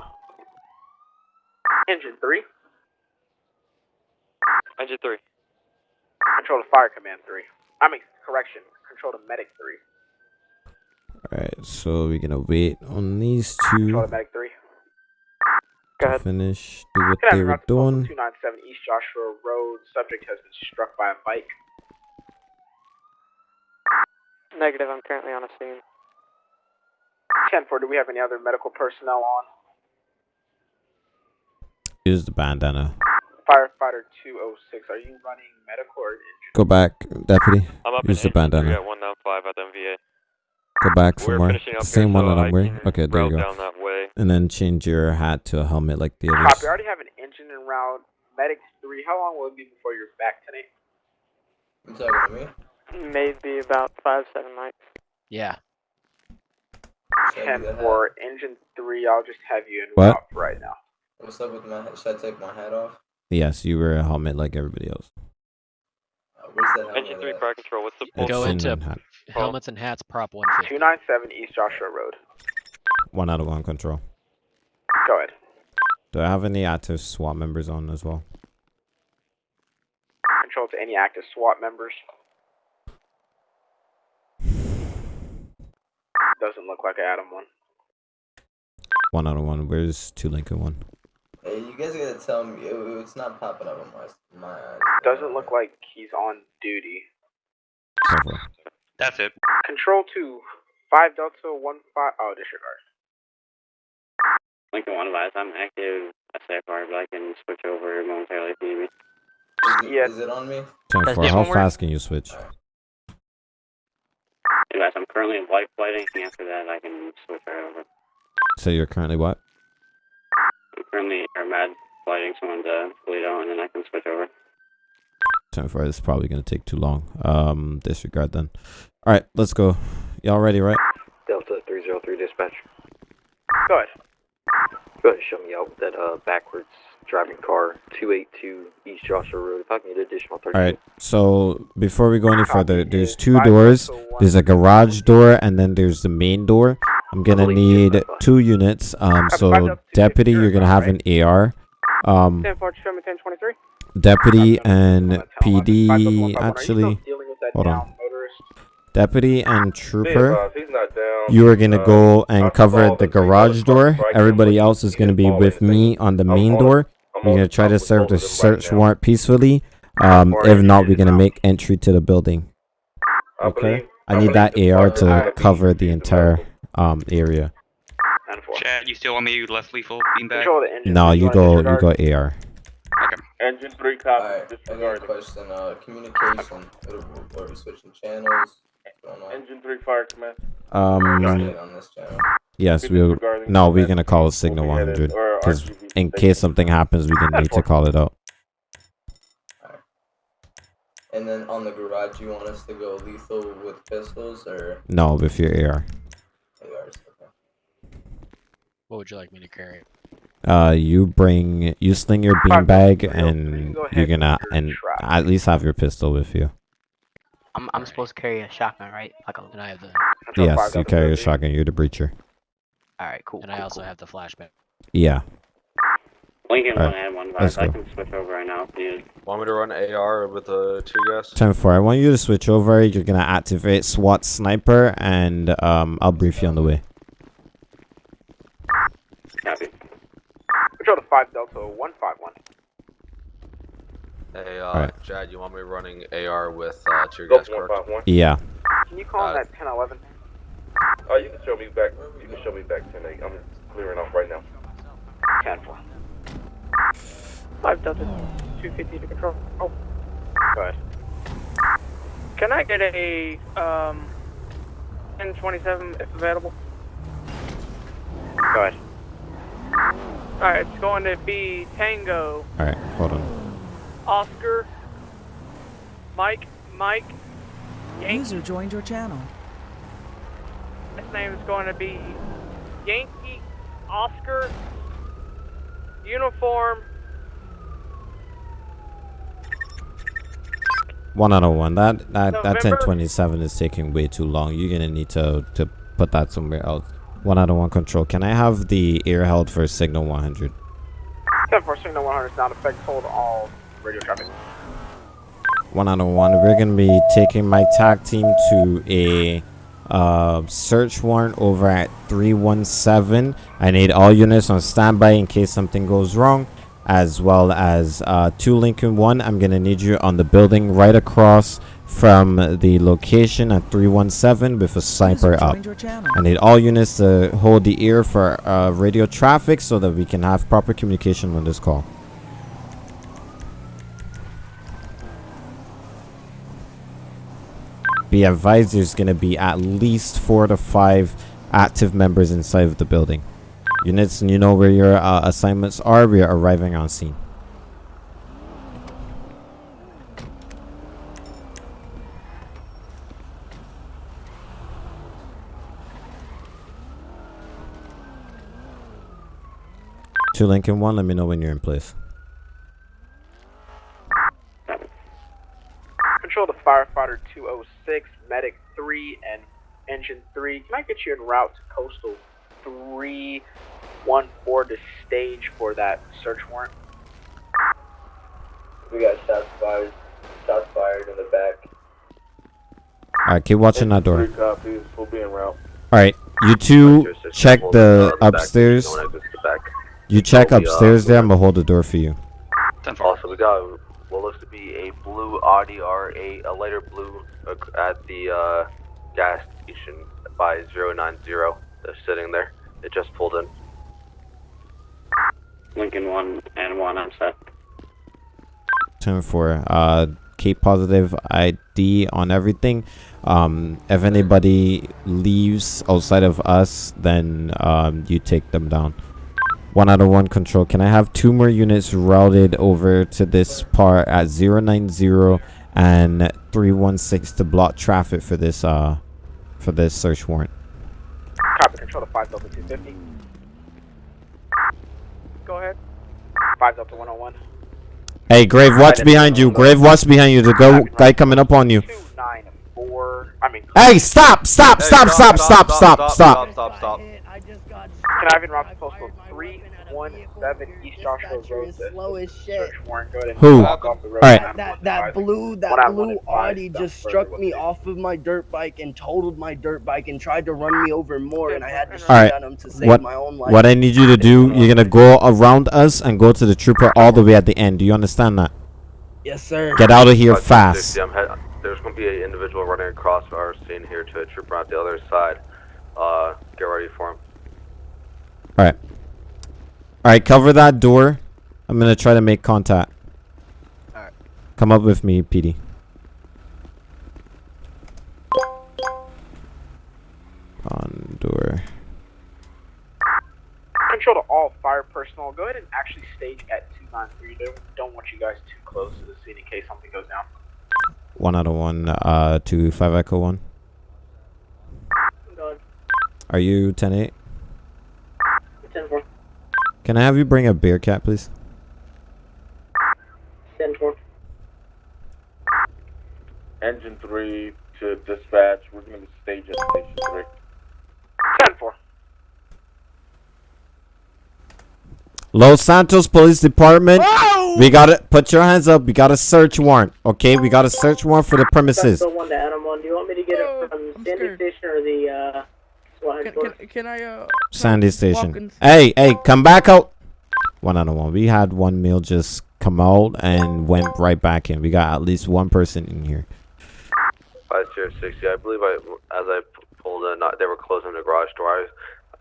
Speaker 2: engine 3.
Speaker 14: Engine 3.
Speaker 2: Control to fire command 3. I mean, correction. Control to medic 3.
Speaker 1: Alright, so we're gonna wait on these two
Speaker 2: to medic 3.
Speaker 1: to finish, do what they were
Speaker 2: route to postal
Speaker 1: doing.
Speaker 2: 297 East Joshua Road. Subject has been struck by a bike.
Speaker 6: Negative, I'm currently on a scene.
Speaker 2: 10 4. Do we have any other medical personnel on?
Speaker 1: Use the bandana.
Speaker 2: Firefighter 206. Are you running medical or engine?
Speaker 1: Go back, deputy.
Speaker 14: I'm up
Speaker 1: Use the
Speaker 14: in engine 3
Speaker 1: bandana.
Speaker 14: at 195 at the MVA.
Speaker 1: Go back
Speaker 14: We're
Speaker 1: somewhere.
Speaker 14: finishing up
Speaker 1: The
Speaker 14: here,
Speaker 1: same one
Speaker 14: so
Speaker 1: that
Speaker 14: I
Speaker 1: I'm wearing. Okay, there you go.
Speaker 14: down that way.
Speaker 1: And then change your hat to a helmet like the
Speaker 2: Copy.
Speaker 1: others.
Speaker 2: I already have an engine en route. Medic 3. How long will it be before you're back tonight?
Speaker 15: You talking to me?
Speaker 6: Maybe about five, seven mics.
Speaker 16: Yeah.
Speaker 15: Should I
Speaker 2: 10
Speaker 15: do that?
Speaker 2: 4. Engine 3. I'll just have you in
Speaker 1: What?
Speaker 2: route right now.
Speaker 15: What's up with my? Should I take my hat off?
Speaker 1: Yes, you wear a helmet like everybody else.
Speaker 15: Uh, where's that helmet
Speaker 14: Engine 3
Speaker 15: at?
Speaker 14: fire control, what's the
Speaker 1: It's
Speaker 22: Go into
Speaker 1: hat.
Speaker 22: helmets and hats, prop 150.
Speaker 2: 297 East Joshua Road.
Speaker 1: One out of one control.
Speaker 2: Go ahead.
Speaker 1: Do I have any active SWAT members on as well?
Speaker 2: Control to any active SWAT members. Doesn't look like I had him one.
Speaker 1: One out of one. Where's two Lincoln one?
Speaker 15: Hey, you guys gotta tell me. It, it's not popping up on my my eyes.
Speaker 2: Doesn't look like he's on duty.
Speaker 1: Careful.
Speaker 17: That's it.
Speaker 2: Control two, 5 Delta 1 5. Oh, disregard.
Speaker 5: Lincoln One advised, I'm active SAFR, but I can switch over momentarily if you need me.
Speaker 15: Is it,
Speaker 2: Yeah.
Speaker 15: is it on me?
Speaker 1: Ten four. How
Speaker 16: one work?
Speaker 1: fast can you switch?
Speaker 5: Advised, I'm currently in white flighting. After that, I can switch right over.
Speaker 1: So you're currently what?
Speaker 5: I'm currently air med flighting someone to Toledo, and then I can switch over.
Speaker 1: 10 4. This is probably going to take too long. Um, disregard then. All right, let's go. Y'all ready, right?
Speaker 10: Delta 303 dispatch.
Speaker 2: Go ahead.
Speaker 10: Go ahead and show me out that uh, backwards driving car, 282 East Joshua Road. If I can get additional 30.
Speaker 1: All right. So before we go any further, there's two doors. There's a garage door, and then there's the main door. I'm gonna need two units. Um, so deputy, you're gonna have an AR. Um,
Speaker 2: 10 4, show me 1023.
Speaker 1: deputy and PD actually. Hold on. Deputy and trooper. You are gonna go and cover the garage door. Everybody else is gonna be with me on the main door. We're gonna try to serve the search warrant peacefully. Um, if not, we're gonna make entry to the building. Okay. I need that AR to cover the entire um area.
Speaker 17: Chad, you still want me less lethal beanbag?
Speaker 1: No, you go. You go AR. Okay.
Speaker 7: Engine 3 copy.
Speaker 15: Alright, I got a question. Uh, communication. Are, are we switching channels? What's going on?
Speaker 7: Engine 3 fire command.
Speaker 1: Um.
Speaker 15: on this channel.
Speaker 1: Yes, we'll. No, we're gonna call it signal 100 because in case something happens, we gonna need to call it out.
Speaker 15: And then on the garage, you want us to go lethal with pistols or
Speaker 1: No, with your AR.
Speaker 15: ARs?
Speaker 22: What would you like me to carry?
Speaker 1: Uh, you bring you sling your beanbag and you're gonna and at least have your pistol with you.
Speaker 16: I'm I'm supposed to carry a shotgun, right? Like a,
Speaker 22: And I have the.
Speaker 1: Yes, you carry a shotgun. You're the breacher.
Speaker 16: All right, cool.
Speaker 22: And I also have the flashbang.
Speaker 1: Yeah.
Speaker 5: Lincoln
Speaker 1: Alright,
Speaker 5: one and one
Speaker 1: let's
Speaker 5: five. I can switch over right now if needed.
Speaker 20: Want me to run AR with a tear gas?
Speaker 1: Ten four. I want you to switch over. You're gonna activate SWAT sniper, and um, I'll brief you on the way.
Speaker 5: Copy.
Speaker 2: Control to 5 Delta 151.
Speaker 20: Hey, uh,
Speaker 1: Alright.
Speaker 20: Chad, you want me running AR with uh, tear gas
Speaker 7: 151.
Speaker 1: Yeah.
Speaker 2: Can you call him
Speaker 20: Uh,
Speaker 2: that 1011?
Speaker 7: Oh, you can show me back. You can show me back 10 8. I'm clearing off right now.
Speaker 2: 10 4.
Speaker 6: 5 Delta 250 to control. Oh,
Speaker 2: Go ahead.
Speaker 6: can I get a um 1027 if available?
Speaker 2: Go ahead.
Speaker 6: Alright, it's going to be Tango,
Speaker 1: All right. Hold on.
Speaker 6: Oscar, Mike, Mike, Yankee.
Speaker 9: User joined your channel.
Speaker 6: His name is going to be Yankee, Oscar, Uniform,
Speaker 1: One out of one. That that that 1027 is taking way too long. You're gonna need to to put that somewhere else. One out of one control. Can I have the air held for signal 100?
Speaker 2: 10 4, signal 100 is not effect. Hold all radio traffic.
Speaker 1: One out of one. We're gonna be taking my tag team to a uh, search warrant over at 317. I need all units on standby in case something goes wrong, as well as uh, two Lincoln One. I'm gonna need you on the building right across from the location at 317 with a sniper up.
Speaker 9: joined your channel.
Speaker 1: I need all units to hold the ear for uh, radio traffic so that we can have proper communication on this call. Be advised there's going to be at least four to five active members inside of the building. Units, and you know where your uh, assignments are. We are arriving on scene. Two Lincoln One. Let me know when you're in place.
Speaker 2: Control to firefighter 206, medic 3, and engine 3. Can I get you en route to coastal 314 to stage for that search warrant?
Speaker 21: We got shots fired. Shots fired in the back.
Speaker 1: All right, keep watching that door.
Speaker 7: Three copies. We'll be en route.
Speaker 1: All right, you two check the upstairs. You check upstairs there. I'm gonna hold the door for you.
Speaker 20: Also, we got what looks to be a blue Audi R8, a lighter blue uh, at the uh, gas station by 090. They're sitting there. It just pulled in.
Speaker 5: Lincoln one and one. I'm set.
Speaker 1: Ten four. Uh, Cape positive ID on everything. Um, if anybody leaves outside of us, then um, you take them down. One out of one control. Can I have two more units routed over to this part at 090 and 316 to block traffic for this uh for this search warrant?
Speaker 2: Copy control to 5 Delta 250. Go ahead. 5 Delta 101.
Speaker 1: Hey, Grave, watch behind you. Grave, watch behind you. The go guy coming up on you.
Speaker 2: 294. I mean,
Speaker 1: Hey, stop! Stop!
Speaker 20: Hey,
Speaker 1: Stop! Stop! Stop! Stop! Stop!
Speaker 20: Stop! Stop!
Speaker 2: conniving route postal 317 East Joshua Road.
Speaker 23: slow as shit.
Speaker 2: Search warrant. Go ahead and
Speaker 1: Who?
Speaker 2: walk off the road.
Speaker 1: Alright.
Speaker 23: That that blue that blue
Speaker 2: and
Speaker 23: Audi just struck
Speaker 2: west.
Speaker 23: me off of my dirt bike and totaled my dirt bike and tried to run me over more and I had to shoot
Speaker 1: All right.
Speaker 23: at him to save
Speaker 1: What
Speaker 23: my own life.
Speaker 1: what I need you to do? You're gonna go around us and go to the trooper all the way at the end. Do you understand that?
Speaker 23: Yes, sir.
Speaker 1: Get out of here fast.
Speaker 20: There's going to be an individual running across our scene here to a trooper on the other side. Uh, get ready for him.
Speaker 1: All right. All right. Cover that door. I'm gonna try to make contact.
Speaker 23: All right.
Speaker 1: Come up with me, PD. On door.
Speaker 2: Control to all fire personnel. Go ahead and actually stage at 293. Don't, don't want you guys too close to the scene in case something goes down.
Speaker 1: One out of one. Uh, two five echo one. Are you 10-8?
Speaker 6: 10 4.
Speaker 1: Can I have you bring a Bearcat, please?
Speaker 6: 10 4.
Speaker 7: Engine 3 to dispatch. We're going to be staged at station 3.
Speaker 2: 10 4.
Speaker 1: Los Santos Police Department. We gotta put your hands up. We got a search warrant. Okay, we got a search warrant for the premises.
Speaker 6: That's the one to Adam 1. Do you want me to get it from Sandy Station or the uh, SWAT?
Speaker 24: Can, can I uh?
Speaker 1: Sandy Station. Hey, hey, come back out. One out of one. We had one meal just come out and went right back in. We got at least one person in here.
Speaker 20: 5060. I believe I, as I pulled in, they were closing the garage door. I,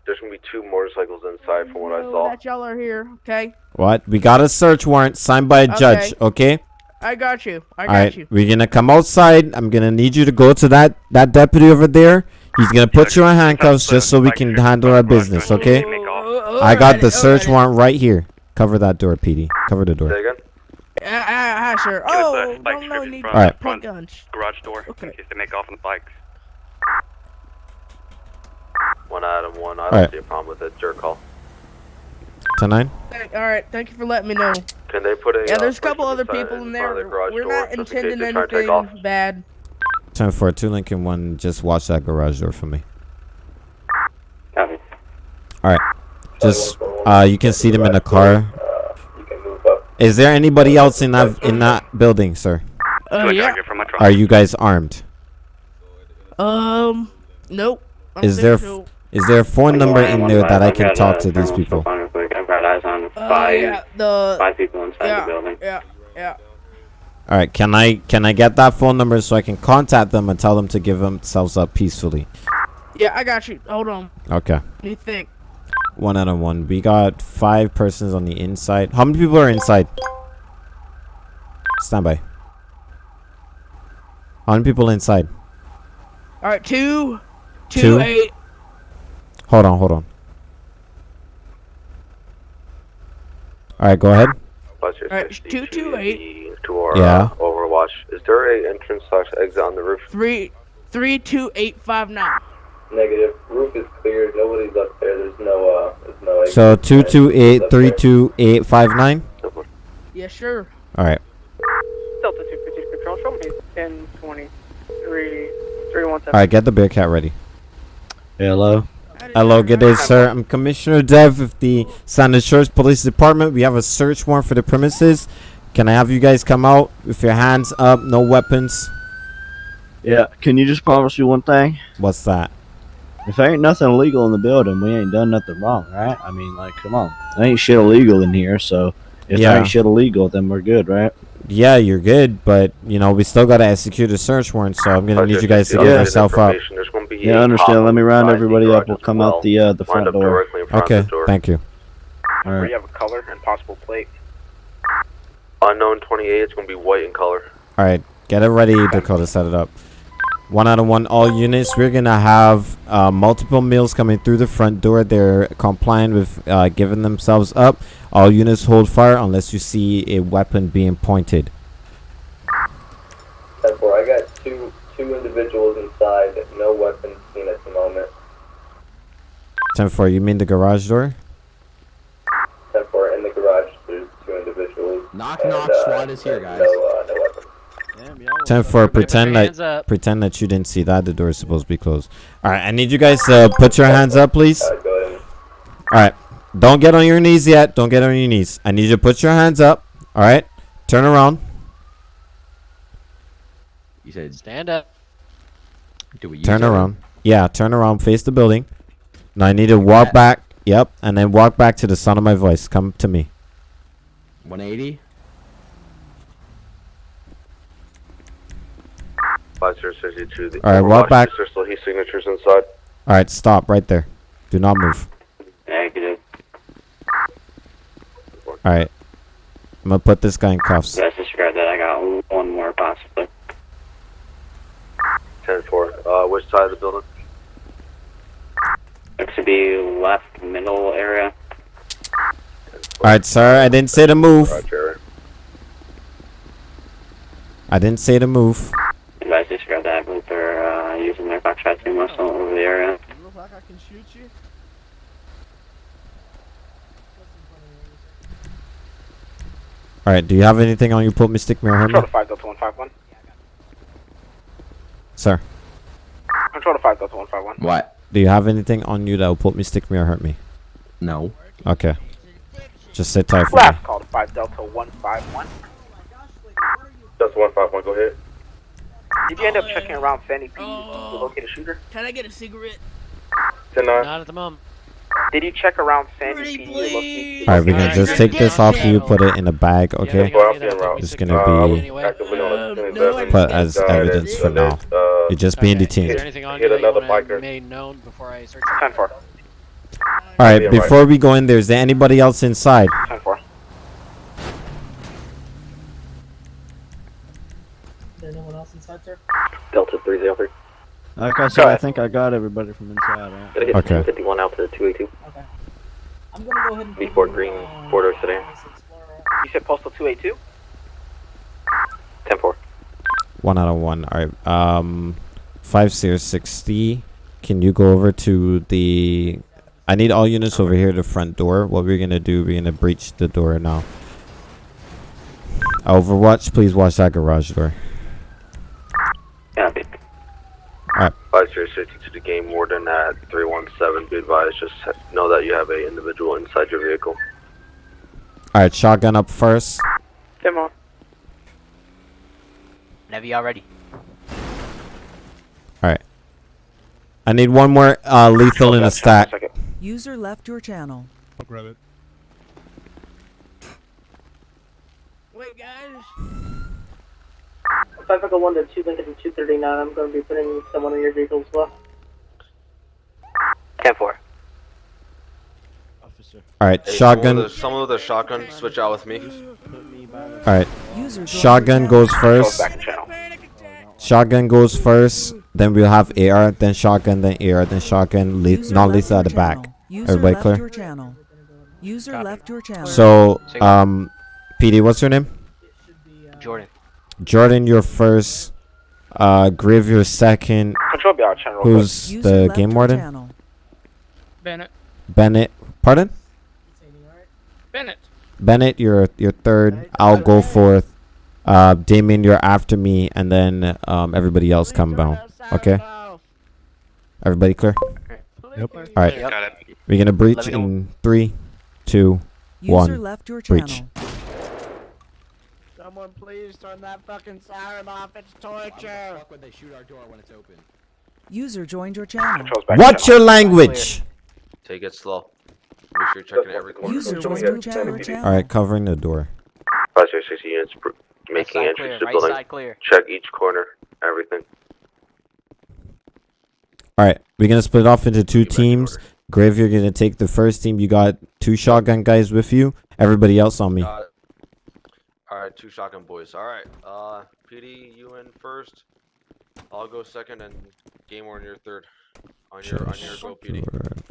Speaker 20: there's going to be two motorcycles inside from what I
Speaker 24: know
Speaker 20: saw.
Speaker 24: that y'all are here. Okay,
Speaker 1: What? We got a search warrant signed by a judge. Okay.
Speaker 24: I got you. I got
Speaker 1: right.
Speaker 24: you.
Speaker 1: We're gonna come outside. I'm gonna need you to go to that that deputy over there. He's gonna put you in handcuffs just so we can handle our business. Okay. I got the search warrant right here. Cover that door, PD. Cover the door.
Speaker 20: Say again?
Speaker 24: Uh, uh, hi, sir. Oh, don't know. Need
Speaker 1: All right.
Speaker 24: point guns.
Speaker 17: Garage door in case they make off on the bikes.
Speaker 20: One item one. I don't
Speaker 1: Alright.
Speaker 20: see a problem with it. Jerk call.
Speaker 1: Ten nine.
Speaker 24: Thank- All right. Thank you for letting me know.
Speaker 20: Can they put a
Speaker 24: Yeah,
Speaker 20: uh,
Speaker 24: there's a couple other people in
Speaker 20: front
Speaker 24: there.
Speaker 20: the
Speaker 24: We're
Speaker 20: door
Speaker 24: not
Speaker 20: just in
Speaker 24: intending
Speaker 20: they try to take off?
Speaker 24: anything bad.
Speaker 1: Ten four two Lincoln one. Just watch that garage door for me.
Speaker 6: Copy.
Speaker 1: All right. Just uh, you can see them in the car. Is there anybody else in that in that building, sir?
Speaker 24: Uh, yeah.
Speaker 1: Are you guys armed?
Speaker 24: Um, nope. I don't
Speaker 1: Is
Speaker 24: think
Speaker 1: there
Speaker 24: so.
Speaker 1: is there a phone number in there that I can talk to these people?
Speaker 6: I've got eyes on
Speaker 24: Uh,
Speaker 6: five,
Speaker 24: yeah, the
Speaker 6: five people inside
Speaker 24: yeah,
Speaker 6: the building.
Speaker 24: yeah, yeah.
Speaker 1: All right, can I can I get that phone number so I can contact them and tell them to give themselves up peacefully?
Speaker 24: Yeah, I got you. Hold on.
Speaker 1: Okay.
Speaker 24: What do you think?
Speaker 1: One out of one. We got five persons on the inside. How many people are inside? Stand by. How many people inside?
Speaker 24: All right, two, two,
Speaker 1: Two?
Speaker 24: eight.
Speaker 1: Hold on, hold on. All right, go ahead.
Speaker 24: All right,
Speaker 20: 60
Speaker 24: two, two, eight.
Speaker 20: To our
Speaker 1: Yeah.
Speaker 20: uh, Overwatch. Is there a entrance slash exit on the roof?
Speaker 24: Three, three, two, eight, five, nine.
Speaker 21: Negative. Roof is clear. Nobody's up there. There's no uh. There's no. exit.
Speaker 1: So two two eight
Speaker 21: Up
Speaker 1: three
Speaker 21: there.
Speaker 1: two eight five nine.
Speaker 24: Yeah, sure.
Speaker 1: All right.
Speaker 6: Delta 250 control, show me 10, 23, 317.
Speaker 1: All right, get the Bearcat ready.
Speaker 25: Hello.
Speaker 1: Hello, good day, sir. I'm Commissioner Dev of the San Shores Police Department. We have a search warrant for the premises. Can I have you guys come out with your hands up, no weapons?
Speaker 25: Yeah, can you just promise me one thing?
Speaker 1: What's that?
Speaker 25: If there ain't nothing illegal in the building, we ain't done nothing wrong, right? I mean, like, come on. There ain't shit illegal in here, so if
Speaker 1: Yeah.
Speaker 25: there ain't shit illegal, then we're good, right?
Speaker 1: Yeah, you're good, but you know we still gotta execute a search warrant, so I'm gonna need you guys to give
Speaker 25: Yeah.
Speaker 1: yourself up.
Speaker 20: There's going to be
Speaker 25: Yeah,
Speaker 20: a
Speaker 25: I understand. Let me round everybody up. We'll come
Speaker 20: well.
Speaker 25: out the uh, the front door.
Speaker 20: directly in front
Speaker 1: Okay,
Speaker 20: door.
Speaker 1: thank you.
Speaker 25: All
Speaker 2: Where you have a color and possible plate.
Speaker 20: Unknown 28. It's going to be white in color.
Speaker 1: All right, Get it ready, Dakota. Set it up. One out of one, all units. We're gonna have uh, multiple meals coming through the front door. They're compliant with uh, giving themselves up. All units hold fire unless you see a weapon being pointed.
Speaker 21: Ten four. I got two two individuals inside. No weapons seen at the moment.
Speaker 1: Ten four. You mean the garage door?
Speaker 21: Ten four. In the garage, there's two individuals.
Speaker 26: Knock knock.
Speaker 21: uh,
Speaker 26: SWAT is here, guys.
Speaker 21: No, uh, no weapons.
Speaker 1: Ten four. Pretend
Speaker 22: hands
Speaker 1: that
Speaker 22: up.
Speaker 1: pretend that you didn't see that. The door is supposed to be closed. All right. I need you guys to put your hands up, please. All right, Don't get on your knees yet. Don't get on your knees. I need you to put your hands up. All right. Turn around.
Speaker 26: You said
Speaker 22: Stand up.
Speaker 26: do we use
Speaker 1: Turn
Speaker 26: it?
Speaker 1: around. Yeah, turn around. Face the building. Now I need to walk back. Yep. And then walk back to the sound of my voice. Come to me.
Speaker 26: 180.
Speaker 20: Five zero sixty two. The
Speaker 1: All right, walk back.
Speaker 20: There's still his signatures inside.
Speaker 1: All right. Stop right there. Do not move.
Speaker 5: Negative.
Speaker 1: All right. I'm gonna put this guy in cuffs.
Speaker 5: Let's disregard that. I got one more possibly.
Speaker 20: Ten four. Uh, which side of the building?
Speaker 5: Looks to be left middle area.
Speaker 1: All right, sir. I didn't say to move.
Speaker 20: Roger.
Speaker 1: I didn't say to move.
Speaker 5: Advise disregard that. I believe they're uh, using their Foxtrot 2 muscle over the area.
Speaker 24: Look like I can shoot you.
Speaker 1: All right. Do you have anything on you? Put Mystic Mirror
Speaker 2: Control
Speaker 1: Hermit?
Speaker 2: to 5 Delta 151.
Speaker 1: Sir.
Speaker 2: Control to 5 Delta 151.
Speaker 26: What?
Speaker 1: Do you have anything on you that will put Mystic Mirror hurt me?
Speaker 26: No.
Speaker 1: Okay. Just sit tight for me.
Speaker 2: Last call to 5 Delta 151.
Speaker 7: Just one five one. Go ahead.
Speaker 2: Did you end up checking around Fanny P to locate a shooter?
Speaker 24: Can I get a cigarette?
Speaker 7: Ten nine.
Speaker 22: Not at the moment.
Speaker 2: Did you check around Sandy P to locate
Speaker 1: All right, we're gonna just take this off you, put it in a bag, okay?
Speaker 7: Well, I'm en route.
Speaker 1: It's gonna
Speaker 7: Uh, I was
Speaker 1: be
Speaker 7: actively on
Speaker 24: Um,
Speaker 7: the
Speaker 24: no,
Speaker 1: put as evidence for
Speaker 7: And then,
Speaker 1: now.
Speaker 7: uh,
Speaker 1: You're just being
Speaker 22: Is
Speaker 1: detained.
Speaker 22: there anything on you that
Speaker 7: another
Speaker 22: want made known before I search?
Speaker 2: 10 4.
Speaker 1: All right, before we go in there, is there anybody else inside?
Speaker 2: 10 4.
Speaker 24: There's no one else inside, sir?
Speaker 13: Delta 303.
Speaker 25: Like I said, I think I got everybody from inside. Right?
Speaker 13: Gotta get
Speaker 1: Okay.
Speaker 13: 51 out to 282.
Speaker 24: Okay. I'm gonna go ahead and.
Speaker 13: B Ford Green, four door sedan.
Speaker 2: You said postal 282?
Speaker 13: 10 4.
Speaker 1: One out of one. All right. Um, five zero sixty. Can you go over to the? I need all units over here. The front door. What we're gonna do? We're gonna breach the door now. Overwatch, please watch that garage door.
Speaker 5: Copy.
Speaker 20: Five zero sixty to the game warden at three one seven. Be advised, just know that you have a individual inside your vehicle.
Speaker 1: All right, shotgun up first.
Speaker 2: Come on.
Speaker 16: Whenever y'all ready.
Speaker 1: All right. I need one more uh, lethal in a stack.
Speaker 9: User left your channel.
Speaker 27: I'll grab it.
Speaker 24: Wait, guys.
Speaker 6: 5 Echo 1 to 2 Lincoln 239. I'm going to be putting someone in your vehicle as well.
Speaker 13: 10 4.
Speaker 24: Officer.
Speaker 1: All right,
Speaker 20: Hey,
Speaker 1: shotgun.
Speaker 20: Some of, the, some of the shotgun switch out with me.
Speaker 1: All right, shotgun goes first. Shotgun goes first. Then we'll have AR, then shotgun, then AR, then shotgun. Le-
Speaker 9: User
Speaker 1: not
Speaker 9: left
Speaker 1: lethal at the back.
Speaker 9: User
Speaker 1: Everybody clear?
Speaker 9: your channel. User left your channel.
Speaker 1: So, um, PD, what's your name?
Speaker 16: Jordan.
Speaker 1: Jordan, you're first. Uh, Griv, you're second.
Speaker 2: Control be out channel.
Speaker 1: Who's
Speaker 9: User
Speaker 1: the game warden?
Speaker 9: channel.
Speaker 24: Bennett.
Speaker 1: Bennett. Pardon?
Speaker 24: Bennett.
Speaker 1: Bennett, you're you're third. I'll go fourth. Uh, Damien, you're after me, and then um everybody else come down. Okay. Everybody clear?
Speaker 27: Yep.
Speaker 1: All right.
Speaker 16: Yep.
Speaker 1: We're gonna breach
Speaker 16: Let me know.
Speaker 1: in three, two,
Speaker 9: User
Speaker 1: one.
Speaker 9: left your
Speaker 1: breach.
Speaker 9: Channel.
Speaker 24: Someone please turn that fucking siren off. It's torture.
Speaker 26: Fuck when they shoot our door when it's open.
Speaker 9: User joined your channel.
Speaker 2: Controls
Speaker 1: What's your language?
Speaker 20: Take it slow. Make sure you're checking every corner.
Speaker 9: User
Speaker 7: Control
Speaker 9: was
Speaker 7: here.
Speaker 9: moved to your channel.
Speaker 1: All right, covering the door.
Speaker 20: Five zero sixty units making
Speaker 16: side
Speaker 20: entrance
Speaker 16: clear,
Speaker 20: to
Speaker 16: right
Speaker 20: building.
Speaker 16: side clear.
Speaker 20: Check each corner. Everything.
Speaker 1: All right, we're gonna split off into two
Speaker 20: Get back in
Speaker 1: teams.
Speaker 20: order.
Speaker 1: Grave, you're gonna take the first team. You got two shotgun guys with you. Everybody else on me.
Speaker 20: Got it. All right, two shotgun boys. All right, uh, PD, you in first. I'll go second, and game on your third. On your on your go, PD.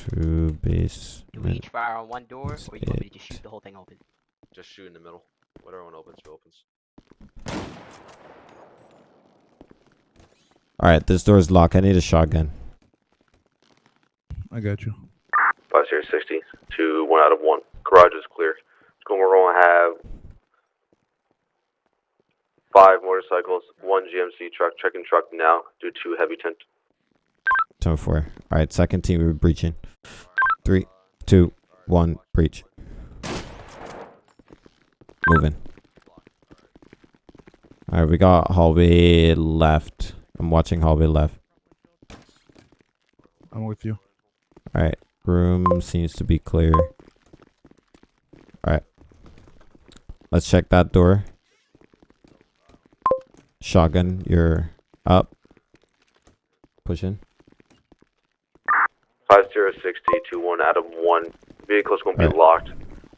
Speaker 1: to base.
Speaker 16: Do we each fire on one door, or you want me to just shoot the whole thing open?
Speaker 20: Just shoot in the middle. Whatever one opens, it opens.
Speaker 1: All right, this door is locked. I need a shotgun.
Speaker 27: I got you.
Speaker 20: Five zero sixty. Two one out of one. Garage is clear. We're going to have five motorcycles, one GMC truck, checking truck now due to heavy tent.
Speaker 1: Ten four. All right, second team, we're breaching. Three, two, one, breach. Moving. All right, we got hallway left. I'm watching hallway left.
Speaker 27: I'm with you.
Speaker 1: All right, room seems to be clear. All right, let's check that door. Shotgun, you're up. Push in.
Speaker 20: Five zero sixty two one Adam one. Vehicle's going to be
Speaker 1: Alright.
Speaker 20: locked.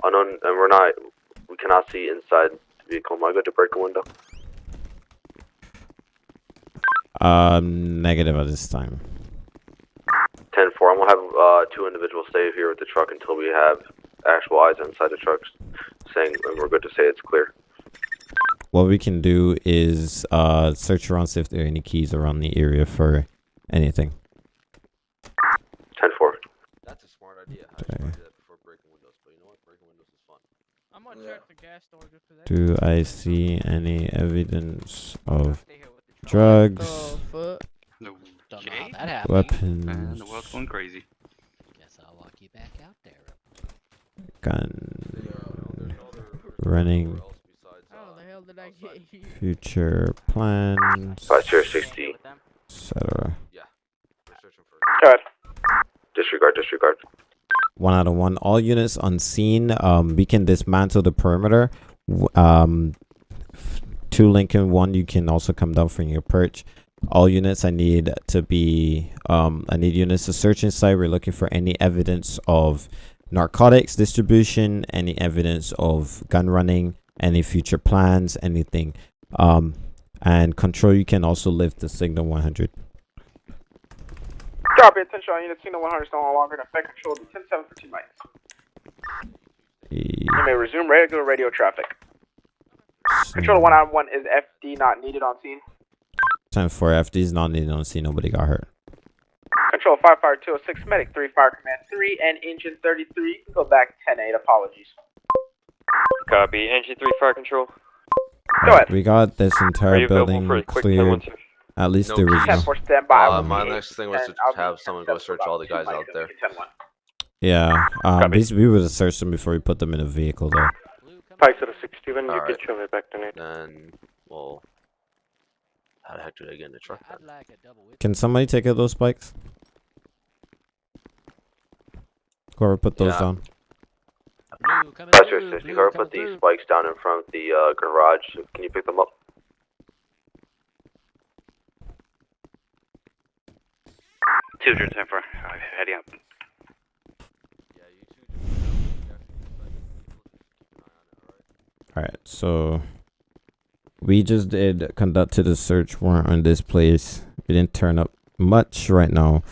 Speaker 20: Unknown, and we're not. We cannot see inside the vehicle. Am I good to break a window?
Speaker 1: Um, negative at this time.
Speaker 20: Ten four. I'm gonna have uh, two individuals stay here with the truck until we have actual eyes inside the truck, saying and we're good to say it's clear.
Speaker 1: What we can do is uh search around see if there are any keys around the area for anything.
Speaker 20: Ten four. That's a smart idea.
Speaker 1: Okay.
Speaker 20: before breaking windows, but you know what? Breaking windows is fun.
Speaker 24: I'm gonna check the gas door just for that.
Speaker 1: Do I see any evidence of drugs,
Speaker 24: fuck?
Speaker 17: No.
Speaker 22: Don't know how that happened.
Speaker 1: weapons,
Speaker 17: Man, the world's going crazy.
Speaker 22: Guess I'll walk you back out there.
Speaker 1: gun, running,
Speaker 24: How the hell did I get here?
Speaker 1: future plans,
Speaker 20: Five zero sixty.
Speaker 1: etc.
Speaker 2: Go ahead.
Speaker 20: Disregard. Disregard.
Speaker 1: One out of one. All units on scene. Um, we can dismantle the perimeter. W- Um, f- two Lincoln. One, you can also come down from your perch. All units, I need to be. Um, I need units to search inside. We're looking for any evidence of narcotics distribution, any evidence of gun running, any future plans, anything. Um, and control. You can also lift the signal 100.
Speaker 2: Drop your attention on unit signal 100 is no longer in effect. Control to 107 for two minutes. You may resume regular radio traffic. Control to one on one is FD not needed on scene.
Speaker 1: Time for FD is not needed on scene. Nobody got hurt.
Speaker 2: Control 5 Fire 206 Medic 3 Fire Command 3 and Engine 33. Go back 10 8. Apologies.
Speaker 14: Copy. Engine 3 fire control.
Speaker 2: Go ahead.
Speaker 1: We got this entire building
Speaker 14: for a quick
Speaker 1: cleared. At least the
Speaker 20: Nope.
Speaker 1: original.
Speaker 2: 10 4 standby.
Speaker 20: Uh, my next thing was to have someone go search all the guys out there.
Speaker 1: Yeah. Um, basically, we would have searched them before we put them in a vehicle, though.
Speaker 14: Five zero six Steven, you
Speaker 20: Alright.
Speaker 14: can show me back to Nate.
Speaker 20: Then, well, how the heck do they get in the truck then?
Speaker 1: Can somebody take out those spikes? Whoever put those
Speaker 20: Yeah.
Speaker 1: down.
Speaker 20: Five zero sixty. Whoever put these spikes down in front of the uh, garage, can you pick them up?
Speaker 17: Two hundred ten four. Heading up.
Speaker 1: Alright, so we just did conducted a search warrant on this place. We didn't turn up much right now.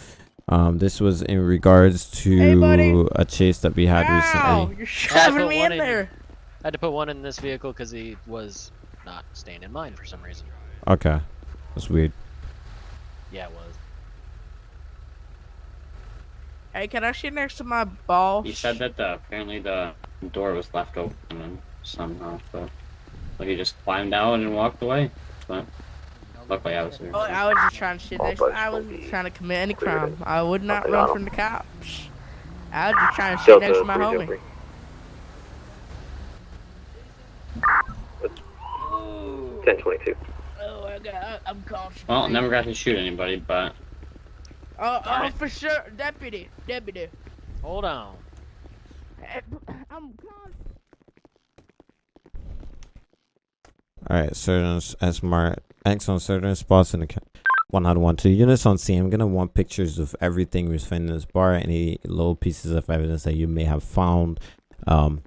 Speaker 1: Um, this was in regards to a chase that we had
Speaker 24: Ow!
Speaker 1: recently.
Speaker 24: You're
Speaker 22: I
Speaker 24: shoving me
Speaker 22: one
Speaker 24: in there.
Speaker 22: I had to put one in this vehicle because he was not staying in mine for some reason.
Speaker 1: Okay, that's weird.
Speaker 22: Yeah, it was.
Speaker 24: Hey, can I sit next to my boss?
Speaker 5: He said that the apparently the door was left open somehow, so like he just climbed out and walked away. But luckily I was here.
Speaker 24: Oh, I was just trying to sit next. I wasn't trying to commit any crime. I would not run from the cops. I was just trying to sit next to my homie.
Speaker 20: Ten twenty-two.
Speaker 24: Oh, I got, I, I'm conscious.
Speaker 5: Well, never got to shoot anybody, but
Speaker 24: Oh, oh, for sure, deputy, deputy.
Speaker 22: Hold on.
Speaker 24: I'm conscious.
Speaker 1: Alright, certain s- smart X on certain spots in the ca- one out of one. Two units on scene. I'm gonna want pictures of everything we found in this bar, any little pieces of evidence that you may have found. Um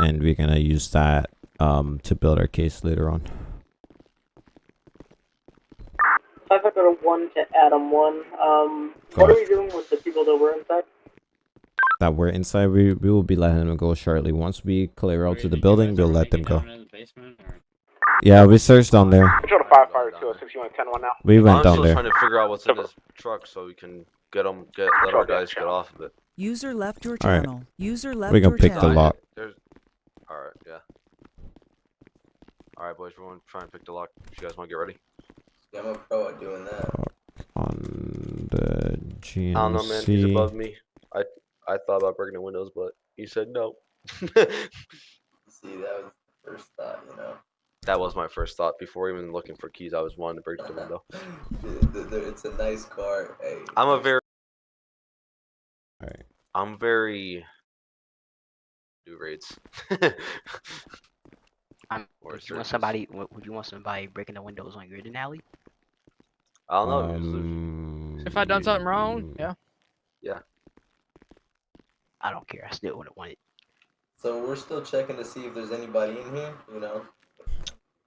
Speaker 1: and we're gonna use that um to build our case later on.
Speaker 6: Five Echo one to Adam one. Um, what are we doing with the people that were inside?
Speaker 1: That we're inside, we we will be letting them go shortly. Once we clear out to the building, we'll let them go. Yeah, we searched down there.
Speaker 2: Control to five fire two oh six. You want ten one now?
Speaker 1: We went
Speaker 20: I'm
Speaker 1: down
Speaker 20: still
Speaker 1: there.
Speaker 20: trying to figure out what's in this truck so we can get them, get let our guys get off of it.
Speaker 9: User left your
Speaker 1: Alright.
Speaker 9: channel. User left
Speaker 1: We can
Speaker 9: your
Speaker 1: pick the lock.
Speaker 20: There's, all right, yeah. All right, boys, everyone, try and pick the lock. If you guys want to get ready.
Speaker 15: Yeah, I'm a pro at doing that.
Speaker 1: On the GMC.
Speaker 20: I don't know, man. He's above me. I I thought about breaking the windows, but he said no.
Speaker 15: See, that was the first thought, you know.
Speaker 20: That was my first thought before even looking for keys. I was wanting to break the window.
Speaker 15: It's a nice car. Hey,
Speaker 20: I'm a very.
Speaker 1: Alright.
Speaker 20: I'm very. Do raids. Or
Speaker 16: would you want somebody? Would would you want somebody breaking the windows on your alley?
Speaker 20: I don't know.
Speaker 1: Um,
Speaker 27: If I done something wrong, yeah.
Speaker 20: Yeah.
Speaker 16: I don't care. I still wouldn't want it.
Speaker 15: So we're still checking to see if there's anybody in here, you know.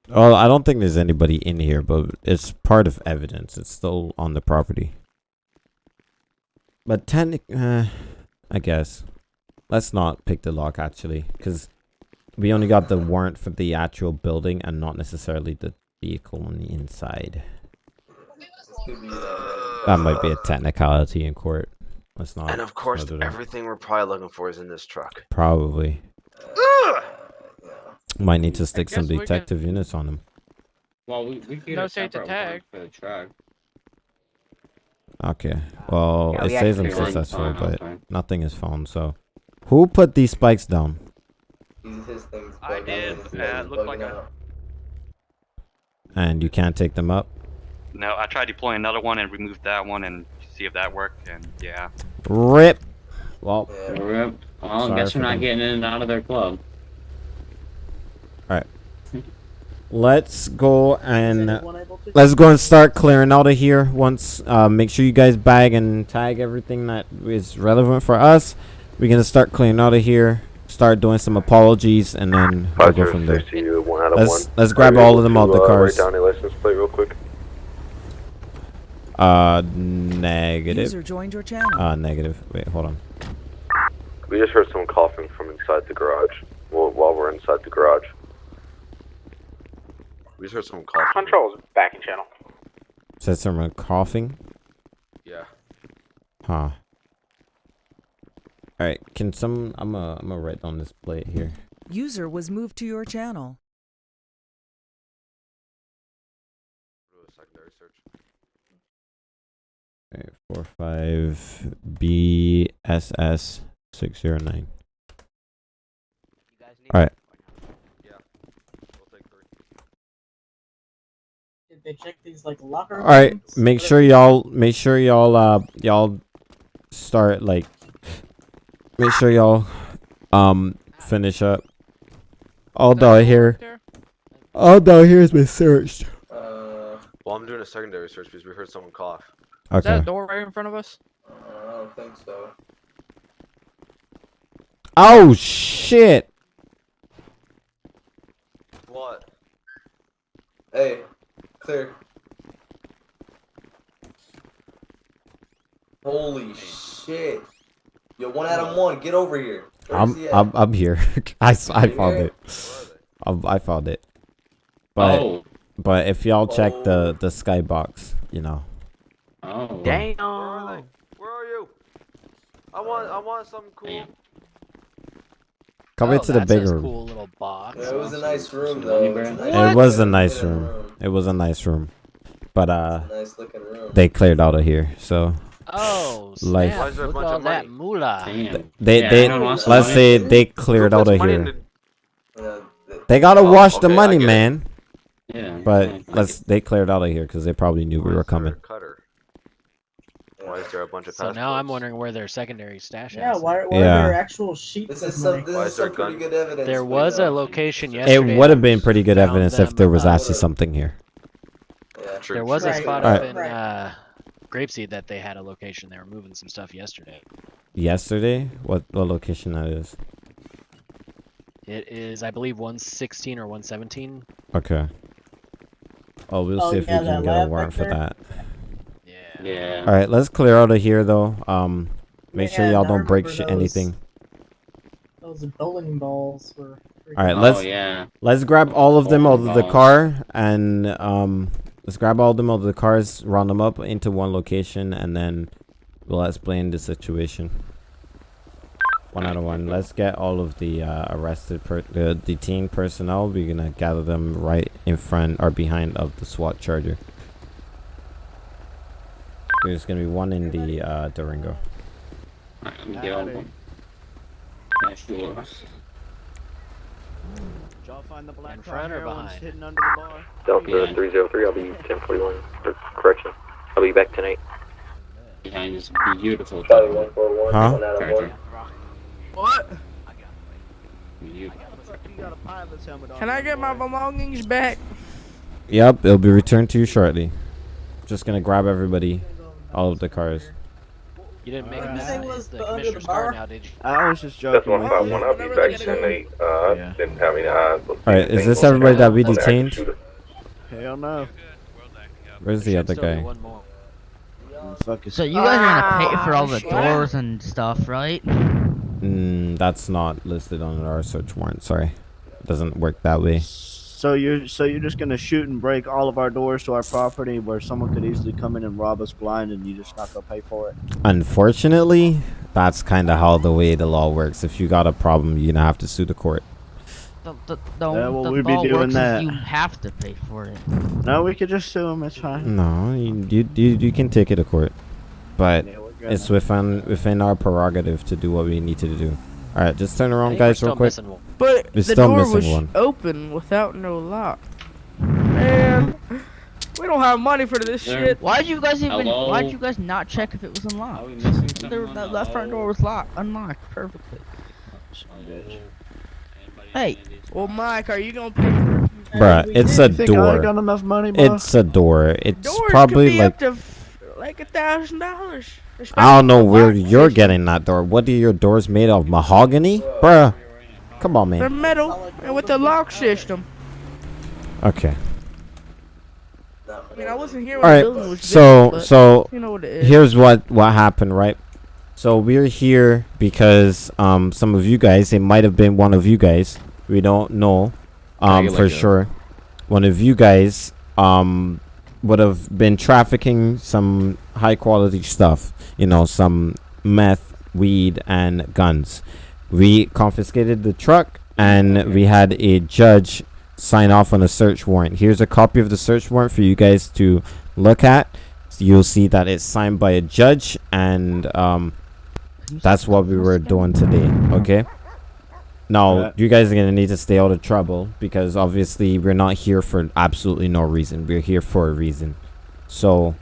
Speaker 1: Well, I don't think there's anybody in here, but it's part of evidence. It's still on the property. But technic, uh, I guess. Let's not pick the lock actually, because we only got the warrant for the actual building and not necessarily the vehicle on the inside.
Speaker 15: This could be that.
Speaker 1: Might be a technicality in court. Let's not.
Speaker 20: And of course,
Speaker 1: let's not do that.
Speaker 20: everything we're probably looking for is in this truck.
Speaker 1: Probably. Might need to stick some
Speaker 27: guess we can-
Speaker 1: detective units on him.
Speaker 5: Well, we, we could get
Speaker 27: No
Speaker 5: a
Speaker 27: safe to tag.
Speaker 5: for the truck.
Speaker 1: Okay. Well,
Speaker 16: Yeah,
Speaker 1: it
Speaker 16: we
Speaker 1: says I'm successful,
Speaker 5: fine,
Speaker 1: but
Speaker 5: fine.
Speaker 1: nothing is found. So, who put these spikes down?
Speaker 15: He's, his thing's
Speaker 14: I did.
Speaker 15: out, his
Speaker 14: Uh, looked like
Speaker 15: bugging
Speaker 14: I-
Speaker 1: And you can't take them up.
Speaker 14: No, I tried deploying another one and removed that one and see if that worked, and yeah.
Speaker 1: Rip. Well,
Speaker 15: Yeah.
Speaker 5: Rip. Well, I guess we're not
Speaker 1: them.
Speaker 5: getting in and out of their club.
Speaker 1: Let's go and
Speaker 6: anyone able to?
Speaker 1: let's go and start clearing out of here. Once, uh, make sure you guys bag and tag everything that is relevant for us. We're gonna start clearing out of here. Start doing some apologies, and then we'll go from there.
Speaker 7: you, one out of
Speaker 1: Let's let's grab all of them
Speaker 7: to,
Speaker 1: out the
Speaker 7: uh,
Speaker 1: cars.
Speaker 7: Write down a license plate real quick.
Speaker 1: Uh, negative.
Speaker 9: User joined your channel.
Speaker 1: Uh, negative. Wait, hold on.
Speaker 7: We just heard someone coughing from inside the garage. Well, while we're inside the garage.
Speaker 20: We just heard someone cough.
Speaker 2: Controls back in channel.
Speaker 1: Said someone coughing.
Speaker 20: Yeah.
Speaker 1: Huh. All right. Can some? I'm a. I'm gonna write on this plate here.
Speaker 9: User was moved to your channel.
Speaker 20: Do secondary search.
Speaker 1: Okay, four five B S S six zero nine.
Speaker 16: You guys need
Speaker 1: All right.
Speaker 20: Yeah. We'll take three.
Speaker 6: Did they check these like locker?
Speaker 1: All right.
Speaker 6: rooms?
Speaker 1: Make sure y'all. Make sure y'all. Uh, y'all start like. Make sure y'all. Um, finish up. All down here.
Speaker 27: There?
Speaker 1: All down here has been searched.
Speaker 15: Uh,
Speaker 20: Well, I'm doing a secondary search because we heard someone cough.
Speaker 27: Is that a door right in front of us?
Speaker 15: uh, I don't think so.
Speaker 1: Oh shit!
Speaker 20: What?
Speaker 15: Hey, clear. Holy shit! Yo, one out of one, get over here.
Speaker 1: I'm
Speaker 15: he?
Speaker 1: I'm I'm here. I,
Speaker 15: You
Speaker 1: found
Speaker 15: here?
Speaker 1: it. I, I found it. But
Speaker 5: oh.
Speaker 1: but if y'all check
Speaker 15: Oh.
Speaker 1: the the skybox, you know.
Speaker 5: Oh.
Speaker 16: Damn.
Speaker 20: Where are they? Where are you? I want I want something cool.
Speaker 5: Damn.
Speaker 1: Come
Speaker 22: oh,
Speaker 1: into the
Speaker 22: that's a
Speaker 1: bigger room.
Speaker 22: cool little box.
Speaker 15: Yeah, it was a nice room though.
Speaker 5: money
Speaker 15: It's a
Speaker 5: brand?
Speaker 15: nice
Speaker 1: It was a nice
Speaker 15: room.
Speaker 1: room. It was a nice room. But uh
Speaker 15: nice looking room.
Speaker 1: they cleared out of here, so
Speaker 22: Oh,
Speaker 1: Life.
Speaker 22: snap.
Speaker 20: Why is there a
Speaker 22: Look
Speaker 20: bunch
Speaker 22: at all that
Speaker 20: money?
Speaker 22: moolah.
Speaker 5: Damn.
Speaker 1: they
Speaker 5: Yeah,
Speaker 1: they
Speaker 5: everyone wants some
Speaker 1: let's
Speaker 5: money.
Speaker 1: say they cleared out of here.
Speaker 20: the-
Speaker 1: They gotta
Speaker 20: Oh,
Speaker 1: wash the
Speaker 20: okay, I
Speaker 1: money, man.
Speaker 5: Yeah.
Speaker 1: But
Speaker 5: yeah.
Speaker 1: let's they cleared out of here because they probably knew we were
Speaker 20: is there a
Speaker 1: coming.
Speaker 20: Cutter? Why is there a bunch of
Speaker 22: So now I'm wondering where their secondary stash
Speaker 6: Yeah,
Speaker 22: is.
Speaker 6: why, why
Speaker 1: Yeah.
Speaker 6: are there actual sheets
Speaker 15: This
Speaker 6: of
Speaker 15: is some.
Speaker 6: money?
Speaker 15: This
Speaker 20: Why
Speaker 15: is
Speaker 20: is there
Speaker 15: some pretty
Speaker 20: gun-
Speaker 15: good evidence.
Speaker 22: There
Speaker 15: we
Speaker 22: was a
Speaker 15: got.
Speaker 22: location yesterday.
Speaker 1: It would have been pretty good
Speaker 22: found
Speaker 1: evidence if
Speaker 22: them,
Speaker 1: there was
Speaker 22: uh,
Speaker 1: actually something here.
Speaker 15: Yeah.
Speaker 20: True,
Speaker 22: There was
Speaker 20: true,
Speaker 22: a
Speaker 6: Right,
Speaker 22: spot
Speaker 20: true.
Speaker 22: up
Speaker 1: right,
Speaker 22: in
Speaker 6: right.
Speaker 22: uh, Grapeseed that they had a location. They were moving some stuff yesterday.
Speaker 1: Yesterday, what what location that is?
Speaker 22: It is, I believe, 116 or 117.
Speaker 1: Okay. Oh, we'll
Speaker 22: Oh,
Speaker 1: see if
Speaker 22: yeah,
Speaker 1: we
Speaker 22: that
Speaker 1: can get a
Speaker 22: lab
Speaker 1: warrant for
Speaker 22: right
Speaker 1: that.
Speaker 5: Yeah.
Speaker 1: All right, let's clear out of here though. Um, make sure y'all don't break shit,
Speaker 28: those.
Speaker 1: anything.
Speaker 28: Those bowling balls were.
Speaker 1: All right,
Speaker 5: Oh,
Speaker 1: let's
Speaker 5: yeah.
Speaker 1: let's grab all of them out of the car and um, let's grab all of them out of the cars, round them up into one location, and then we'll explain the situation. One out of one. Let's get all of the uh, arrested, per- the detained personnel. We're gonna gather them right in front or behind of the SWAT charger. There's gonna be one in the uh, Durango.
Speaker 5: Alright, let me get all of them. Yeah, sure.
Speaker 25: Y'all find the black
Speaker 22: In front or
Speaker 25: heroin's
Speaker 22: behind?
Speaker 25: hidden under the bar?
Speaker 17: Delta
Speaker 5: Yeah.
Speaker 17: 303, I'll be 1041. Correction. I'll be back tonight.
Speaker 5: Behind this beautiful
Speaker 21: Charlie 141,
Speaker 1: Huh?
Speaker 21: one out of one.
Speaker 24: What? Can I get my belongings back?
Speaker 1: Yep, it'll be returned to you shortly. Just gonna grab everybody, all of the cars.
Speaker 22: You didn't make
Speaker 28: Alright.
Speaker 22: that
Speaker 28: Say was
Speaker 22: the
Speaker 28: the
Speaker 22: commissioner's car now, did you?
Speaker 25: I was just
Speaker 7: That's
Speaker 25: joking
Speaker 7: one
Speaker 25: with
Speaker 7: five
Speaker 25: you.
Speaker 7: one. I'll be back tonight. Uh, I didn't have any eyes.
Speaker 1: All right, is this everybody that we
Speaker 7: on the active
Speaker 1: detained?
Speaker 7: shooter.
Speaker 25: Hell no.
Speaker 1: Where's the other guy?
Speaker 11: So you guys are
Speaker 24: Ah,
Speaker 11: gonna pay for all the
Speaker 24: shit.
Speaker 11: doors and stuff, right?
Speaker 1: Mm, that's not listed on our search warrant. Sorry, it doesn't work that way.
Speaker 25: So you're so you're just gonna shoot and break all of our doors to our property where someone could easily come in and rob us blind, and you just not gonna pay for it.
Speaker 1: Unfortunately, that's kind of how the way the law works. If you got a problem, you're gonna have to sue the court.
Speaker 11: The, the, the,
Speaker 25: Yeah, well,
Speaker 11: the
Speaker 25: we'd be
Speaker 11: law
Speaker 25: doing
Speaker 11: works
Speaker 25: that.
Speaker 11: You have to pay for it.
Speaker 25: No, we could just sue him. It's fine.
Speaker 1: No, you you, you, you can take it to court, but
Speaker 25: Yeah,
Speaker 1: it's within within our prerogative to do what we need to do. All right, just turn around, guys, real quick.
Speaker 22: missing one.
Speaker 24: But
Speaker 1: We're
Speaker 24: the door was
Speaker 1: one.
Speaker 24: open without no lock. Man, we don't have money for this
Speaker 5: There-
Speaker 24: shit.
Speaker 11: Why'd you guys even?
Speaker 5: Hello?
Speaker 11: Why'd you guys not check if it was unlocked?
Speaker 5: Are we missing
Speaker 11: The, that left front door was locked, unlocked perfectly.
Speaker 5: Anybody
Speaker 11: Hey.
Speaker 24: Well, Mike, are you gonna pay for?
Speaker 1: Bruh, it's a
Speaker 25: You got
Speaker 1: door.
Speaker 25: enough money, bro?
Speaker 1: It's a door. It's
Speaker 24: Doors could
Speaker 1: probably
Speaker 24: be
Speaker 1: like
Speaker 24: up to f- like a thousand dollars.
Speaker 1: I don't know where you're getting that door. What are your doors made of? Mahogany, bruh. Come on, man.
Speaker 24: They're metal and with the lock system.
Speaker 1: Okay.
Speaker 24: I mean, I wasn't here
Speaker 1: All
Speaker 24: when the building was
Speaker 1: So
Speaker 24: built, but
Speaker 1: so
Speaker 24: you know what it is.
Speaker 1: here's what what happened, right? So we're here because um some of you guys, it might have been one of you guys. We don't know um for
Speaker 26: like a-
Speaker 1: sure. One of you guys um would have been trafficking some high quality stuff, you know, some meth, weed and guns. We confiscated the truck and we had a judge sign off on a search warrant. Here's a copy of the search warrant for you guys to look at. You'll see that it's signed by a judge and um that's what we were doing today, okay? Now,
Speaker 25: Right.
Speaker 1: you guys are going to need to stay out of trouble because obviously we're not here for absolutely no reason. We're here for a reason. So,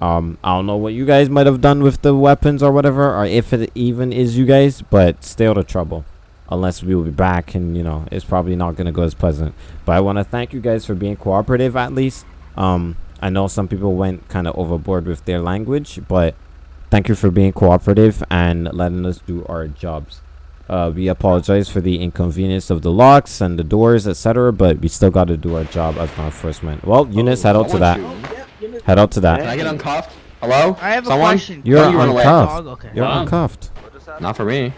Speaker 1: um, I don't know what you guys might have done with the weapons or whatever, or if it even is you guys, but stay out of trouble. Unless we will be back, and you know, it's probably not going to go as pleasant. But I want to thank you guys for being cooperative at least. Um, I know some people went kind of overboard with their language, but thank you for being cooperative and letting us do our jobs. Uh, we apologize for the inconvenience of the locks and the doors, etc., but we still got to do our job as law enforcement. Well, Eunice, head out to that. Head out to that.
Speaker 26: Can I get uncuffed? Hello?
Speaker 11: I have a question.
Speaker 1: You're
Speaker 26: Why do you run away?
Speaker 1: uncuffed.
Speaker 11: Okay.
Speaker 1: You're
Speaker 5: Wow.
Speaker 1: uncuffed.
Speaker 26: Not for me.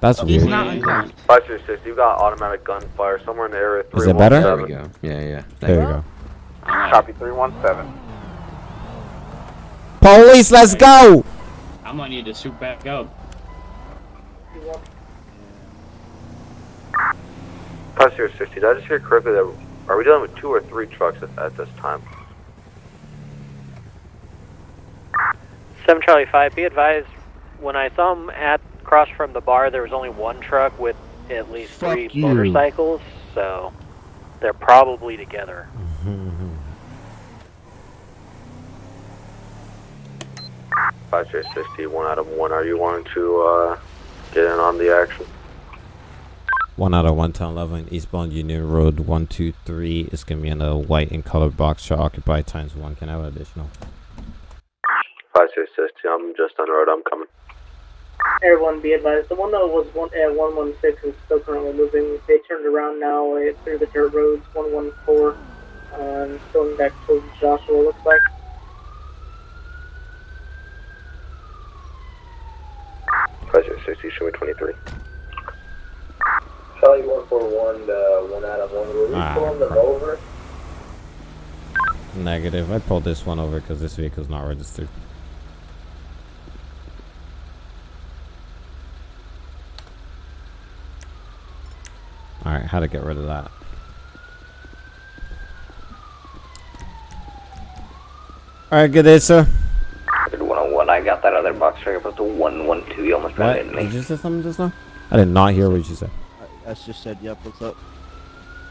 Speaker 1: That's
Speaker 11: He's
Speaker 1: weird.
Speaker 11: not uncuffed.
Speaker 10: Five six six. You got automatic gunfire somewhere in the area.
Speaker 1: Is it better?
Speaker 26: There we go. Yeah, yeah. Thank
Speaker 1: There you
Speaker 26: you.
Speaker 1: go.
Speaker 2: Copy three one seven.
Speaker 1: Police, let's go!
Speaker 5: I might need to suit back up.
Speaker 10: Five zero sixty. Did I just hear correctly that are we dealing with two or three trucks at, at this time?
Speaker 13: Seven Charlie Five. Be advised, when I saw him at across from the bar, there was only one truck with at least
Speaker 25: Fuck
Speaker 13: three
Speaker 25: you.
Speaker 13: motorcycles, so they're probably together.
Speaker 10: Five zero sixty. One out of one. Are you wanting to uh, get in on the action?
Speaker 1: One out of one ten eleven eastbound Union Road one two three is gonna be in a white and colored box truck occupy times one. Can I have additional?
Speaker 10: Five zero sixty. I'm just on the road. I'm coming.
Speaker 6: Everyone be advised, the one that was one at 116 is still currently moving. They turned around now uh, through the dirt roads, 114, um, going back towards Joshua, looks like.
Speaker 10: Pleasure, 60, show me 23.
Speaker 21: Charlie 141, uh, one out of one. Were we
Speaker 1: Ah,
Speaker 21: pulling them over?
Speaker 1: Negative. I pulled this one over because this vehicle's not registered. Alright, how to get rid of that. Alright, good day, sir.
Speaker 19: 101, I got that other box truck up to 112. You almost ran
Speaker 1: What?
Speaker 19: into me.
Speaker 1: Did you say something just now? I did not hear what you said.
Speaker 25: I, I just said, yep, what's up?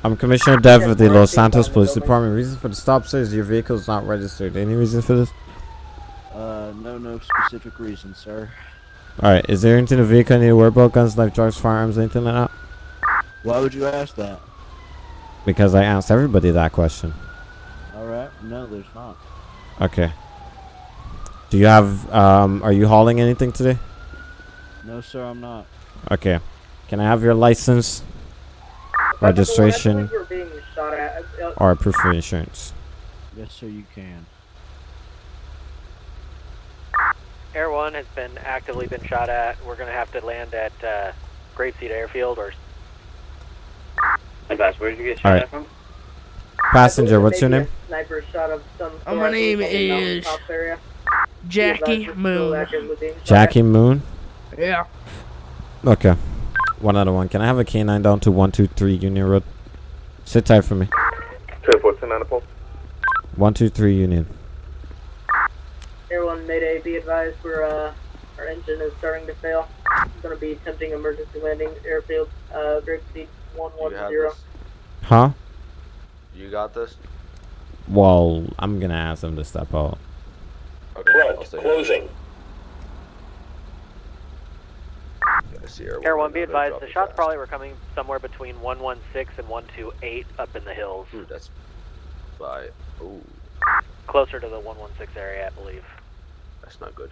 Speaker 1: I'm Commissioner Dev of the Los Santos Police Department. Reason for the stop, sir, is your vehicle is not registered. Any reason for this?
Speaker 25: Uh, no, no specific reason, sir.
Speaker 1: Alright, is there anything in the vehicle I need to worry about? Guns, knife, drugs, firearms, anything like that?
Speaker 25: Why would you ask that?
Speaker 1: Because I asked everybody that question.
Speaker 25: Alright, no, there's not.
Speaker 1: Okay. Do you have, um, are you hauling anything today?
Speaker 25: No, sir, I'm not.
Speaker 1: Okay. Can I have your license, registration,
Speaker 6: We're being shot at.
Speaker 1: Or proof of insurance?
Speaker 25: Yes, sir, you can.
Speaker 13: Air One has been actively been shot at. We're gonna have to land at uh, Grapeseed Airfield or
Speaker 5: Advice, where did you get shot
Speaker 1: Alright.
Speaker 5: from?
Speaker 1: Passenger, what's your name?
Speaker 6: Sniper shot of some sort
Speaker 27: my name is
Speaker 6: area.
Speaker 27: Jackie
Speaker 6: Advised we're still
Speaker 27: Moon.
Speaker 6: actively being shot
Speaker 1: Jackie Moon?
Speaker 27: Yeah.
Speaker 1: Okay. One out of one. Can I have a canine down to 123 Union Road? Sit tight for me.
Speaker 7: 1014 on the pole.
Speaker 1: 123 Union.
Speaker 6: Everyone, Mayday, be advised, we're, uh, our engine is starting to fail. It's gonna be attempting emergency landing airfield, uh, Great Seat
Speaker 20: You have
Speaker 6: 110.
Speaker 1: Huh?
Speaker 20: You got this?
Speaker 1: Well, I'm gonna ask them to step out.
Speaker 20: Okay, I'll.
Speaker 21: Closing.
Speaker 20: Yeah, Air
Speaker 13: Air
Speaker 20: One
Speaker 13: One. Be advised, the shots
Speaker 20: fast.
Speaker 13: probably were coming somewhere between 116 and 128 up in the hills,
Speaker 20: Ooh, that's by. Ooh,
Speaker 13: closer to the 116 area, I believe.
Speaker 20: that's not good.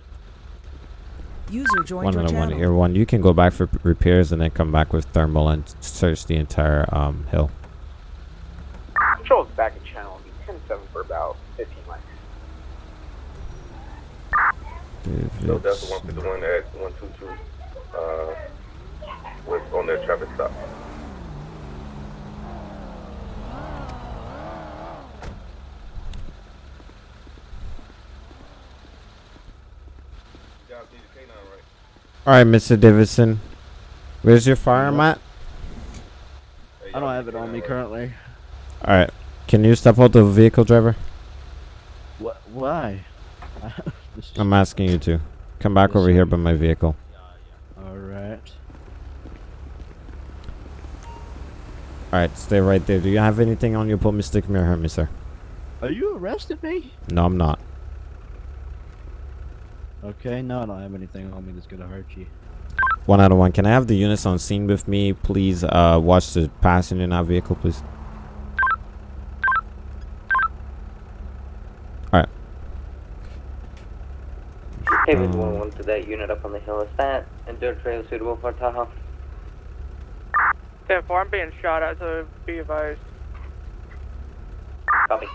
Speaker 9: User joined
Speaker 1: One
Speaker 9: your
Speaker 1: out of one. Here, one. You can go back for repairs and then come back with thermal and search the entire um hill.
Speaker 2: Control's back in channel. Be 10-7 for about 15 mics.
Speaker 7: So that's the one fifty one at one two two, uh, was on their traffic stop. You guys need a canine, right?
Speaker 1: All right, Mr. Davidson. Where's your firearm at?
Speaker 25: I don't have it on me currently.
Speaker 1: All right. Can you step out of the vehicle, driver?
Speaker 25: What? Why?
Speaker 1: I'm asking you to. Come back over here by my vehicle.
Speaker 25: Alright.
Speaker 1: All right, stay right there. Do you have anything on you? Pull me, stick me, or hurt me, sir.
Speaker 25: Are you arresting me?
Speaker 1: No, I'm not.
Speaker 25: Okay, no, I don't have anything on me that's gonna hurt you.
Speaker 1: One out of one. Can I have the units on scene with me? Please uh, watch the passenger in that vehicle, please. Alright.
Speaker 19: David
Speaker 1: Um,
Speaker 19: 101 to that unit up on the hill. Is that a dirt trail suitable for Tahoe?
Speaker 27: 10 4, I'm being shot at, so be advised.
Speaker 19: Copy.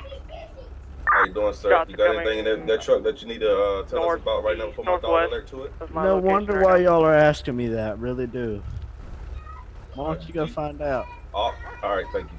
Speaker 7: How you doing, sir?
Speaker 27: Shots
Speaker 7: you got anything in that, that truck that you need to uh, tell
Speaker 27: North-
Speaker 7: us about right now before my dog alert to it?
Speaker 25: No wonder
Speaker 27: right
Speaker 25: why y'all are asking me that. Really do. Why don't you go find out?
Speaker 7: Oh, all right, thank you.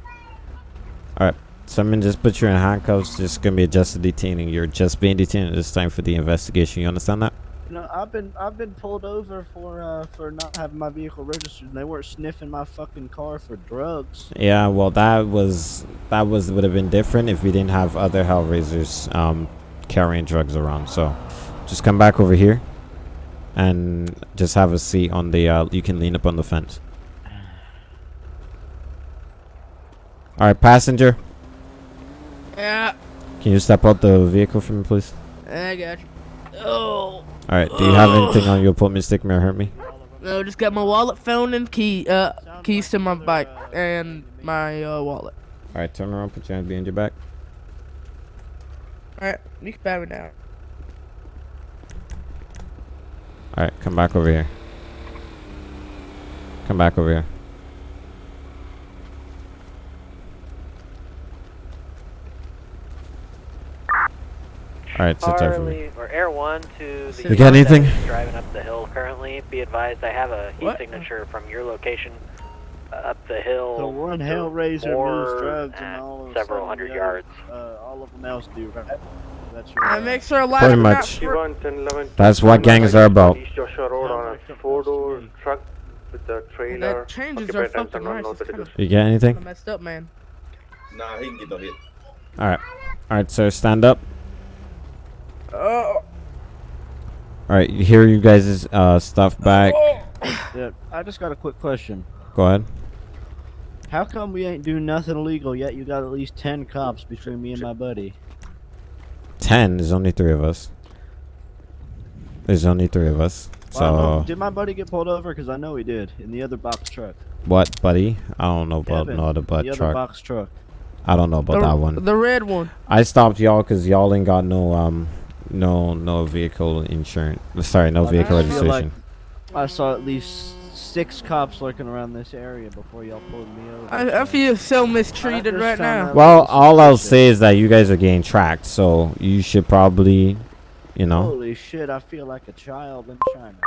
Speaker 1: Alright. Someone just put you in handcuffs. Just gonna be adjusted detaining. You're just being detained at this time for the investigation. You understand that?
Speaker 25: You know, I've been I've been pulled over for uh for not having my vehicle registered. and They weren't sniffing my fucking car for drugs.
Speaker 1: Yeah, well, that was that was would have been different if we didn't have other Hellraisers um, carrying drugs around. So, just come back over here, and just have a seat on the. Uh, you can lean up on the fence. All right, passenger,
Speaker 27: Yeah,
Speaker 1: can you step out the vehicle for me, please?
Speaker 27: I got you. Oh.
Speaker 1: All right. Do you have anything on you? Put me, stick me, or hurt me?
Speaker 27: No, just got my wallet, phone, and key, uh, keys to my bike and my uh, wallet.
Speaker 1: All right. Turn around. Put your hands behind your back.
Speaker 27: All right, you can pat me down.
Speaker 1: Alright, come back over here. Come back over here. Alright, sit there for me.
Speaker 13: Charlie or Air One to the
Speaker 1: You got anything?
Speaker 13: that is driving up the hill currently. Be advised, I have a heat
Speaker 25: What?
Speaker 13: signature from your location up the hill.
Speaker 25: So one Hellraiser
Speaker 13: more
Speaker 25: moves drugs and all of
Speaker 13: several hundred
Speaker 25: the
Speaker 13: yards.
Speaker 25: Uh, all of them else do, right? That's your.
Speaker 27: I
Speaker 25: uh,
Speaker 27: make sure a lot
Speaker 1: Pretty
Speaker 27: of
Speaker 1: much. That's what gangs are about.
Speaker 6: East Joshua Road on a four-door truck with the trailer.
Speaker 27: That changes are fucking
Speaker 6: unknown,
Speaker 27: nice.
Speaker 6: no
Speaker 27: It's.
Speaker 1: You get anything?
Speaker 27: messed up, man.
Speaker 7: Nah, he can get no hit.
Speaker 1: Alright. Alright, sir, stand up.
Speaker 27: Oh.
Speaker 1: Alright, here you guys' uh, stuff back.
Speaker 25: Yeah, I just got a quick question.
Speaker 1: Go ahead.
Speaker 25: How come we ain't doing nothing illegal yet? You got at least ten cops between me and my buddy.
Speaker 1: Ten. There's only three of us. There's only three of us.
Speaker 25: Well, I don't know.
Speaker 1: So,
Speaker 25: did my buddy get pulled over? Because I know he did in the other box truck.
Speaker 1: what, buddy? I don't know about
Speaker 25: Devin,
Speaker 1: no other butt
Speaker 25: the other
Speaker 1: truck.
Speaker 25: box truck.
Speaker 1: I don't know about
Speaker 27: the,
Speaker 1: that one.
Speaker 27: The red one.
Speaker 1: I stopped y'all because y'all ain't got no um, no no vehicle insurance. Sorry, no
Speaker 25: Like,
Speaker 1: vehicle
Speaker 25: I feel like
Speaker 1: registration.
Speaker 25: I saw at least six cops lurking around this area before y'all pulled me over.
Speaker 27: I, I feel so mistreated right now.
Speaker 1: Well, all I'll say is that you guys are getting tracked, so you should probably, you know,
Speaker 25: Holy shit! I feel like a child in China.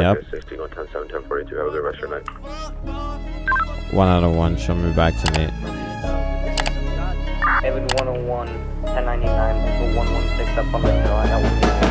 Speaker 1: yep.
Speaker 7: 16 on 10 7 10 42. Have a good rest of your night.
Speaker 1: One out of one. Show me back to Nate.
Speaker 19: Evan 101, 1099, 116 up on the hill.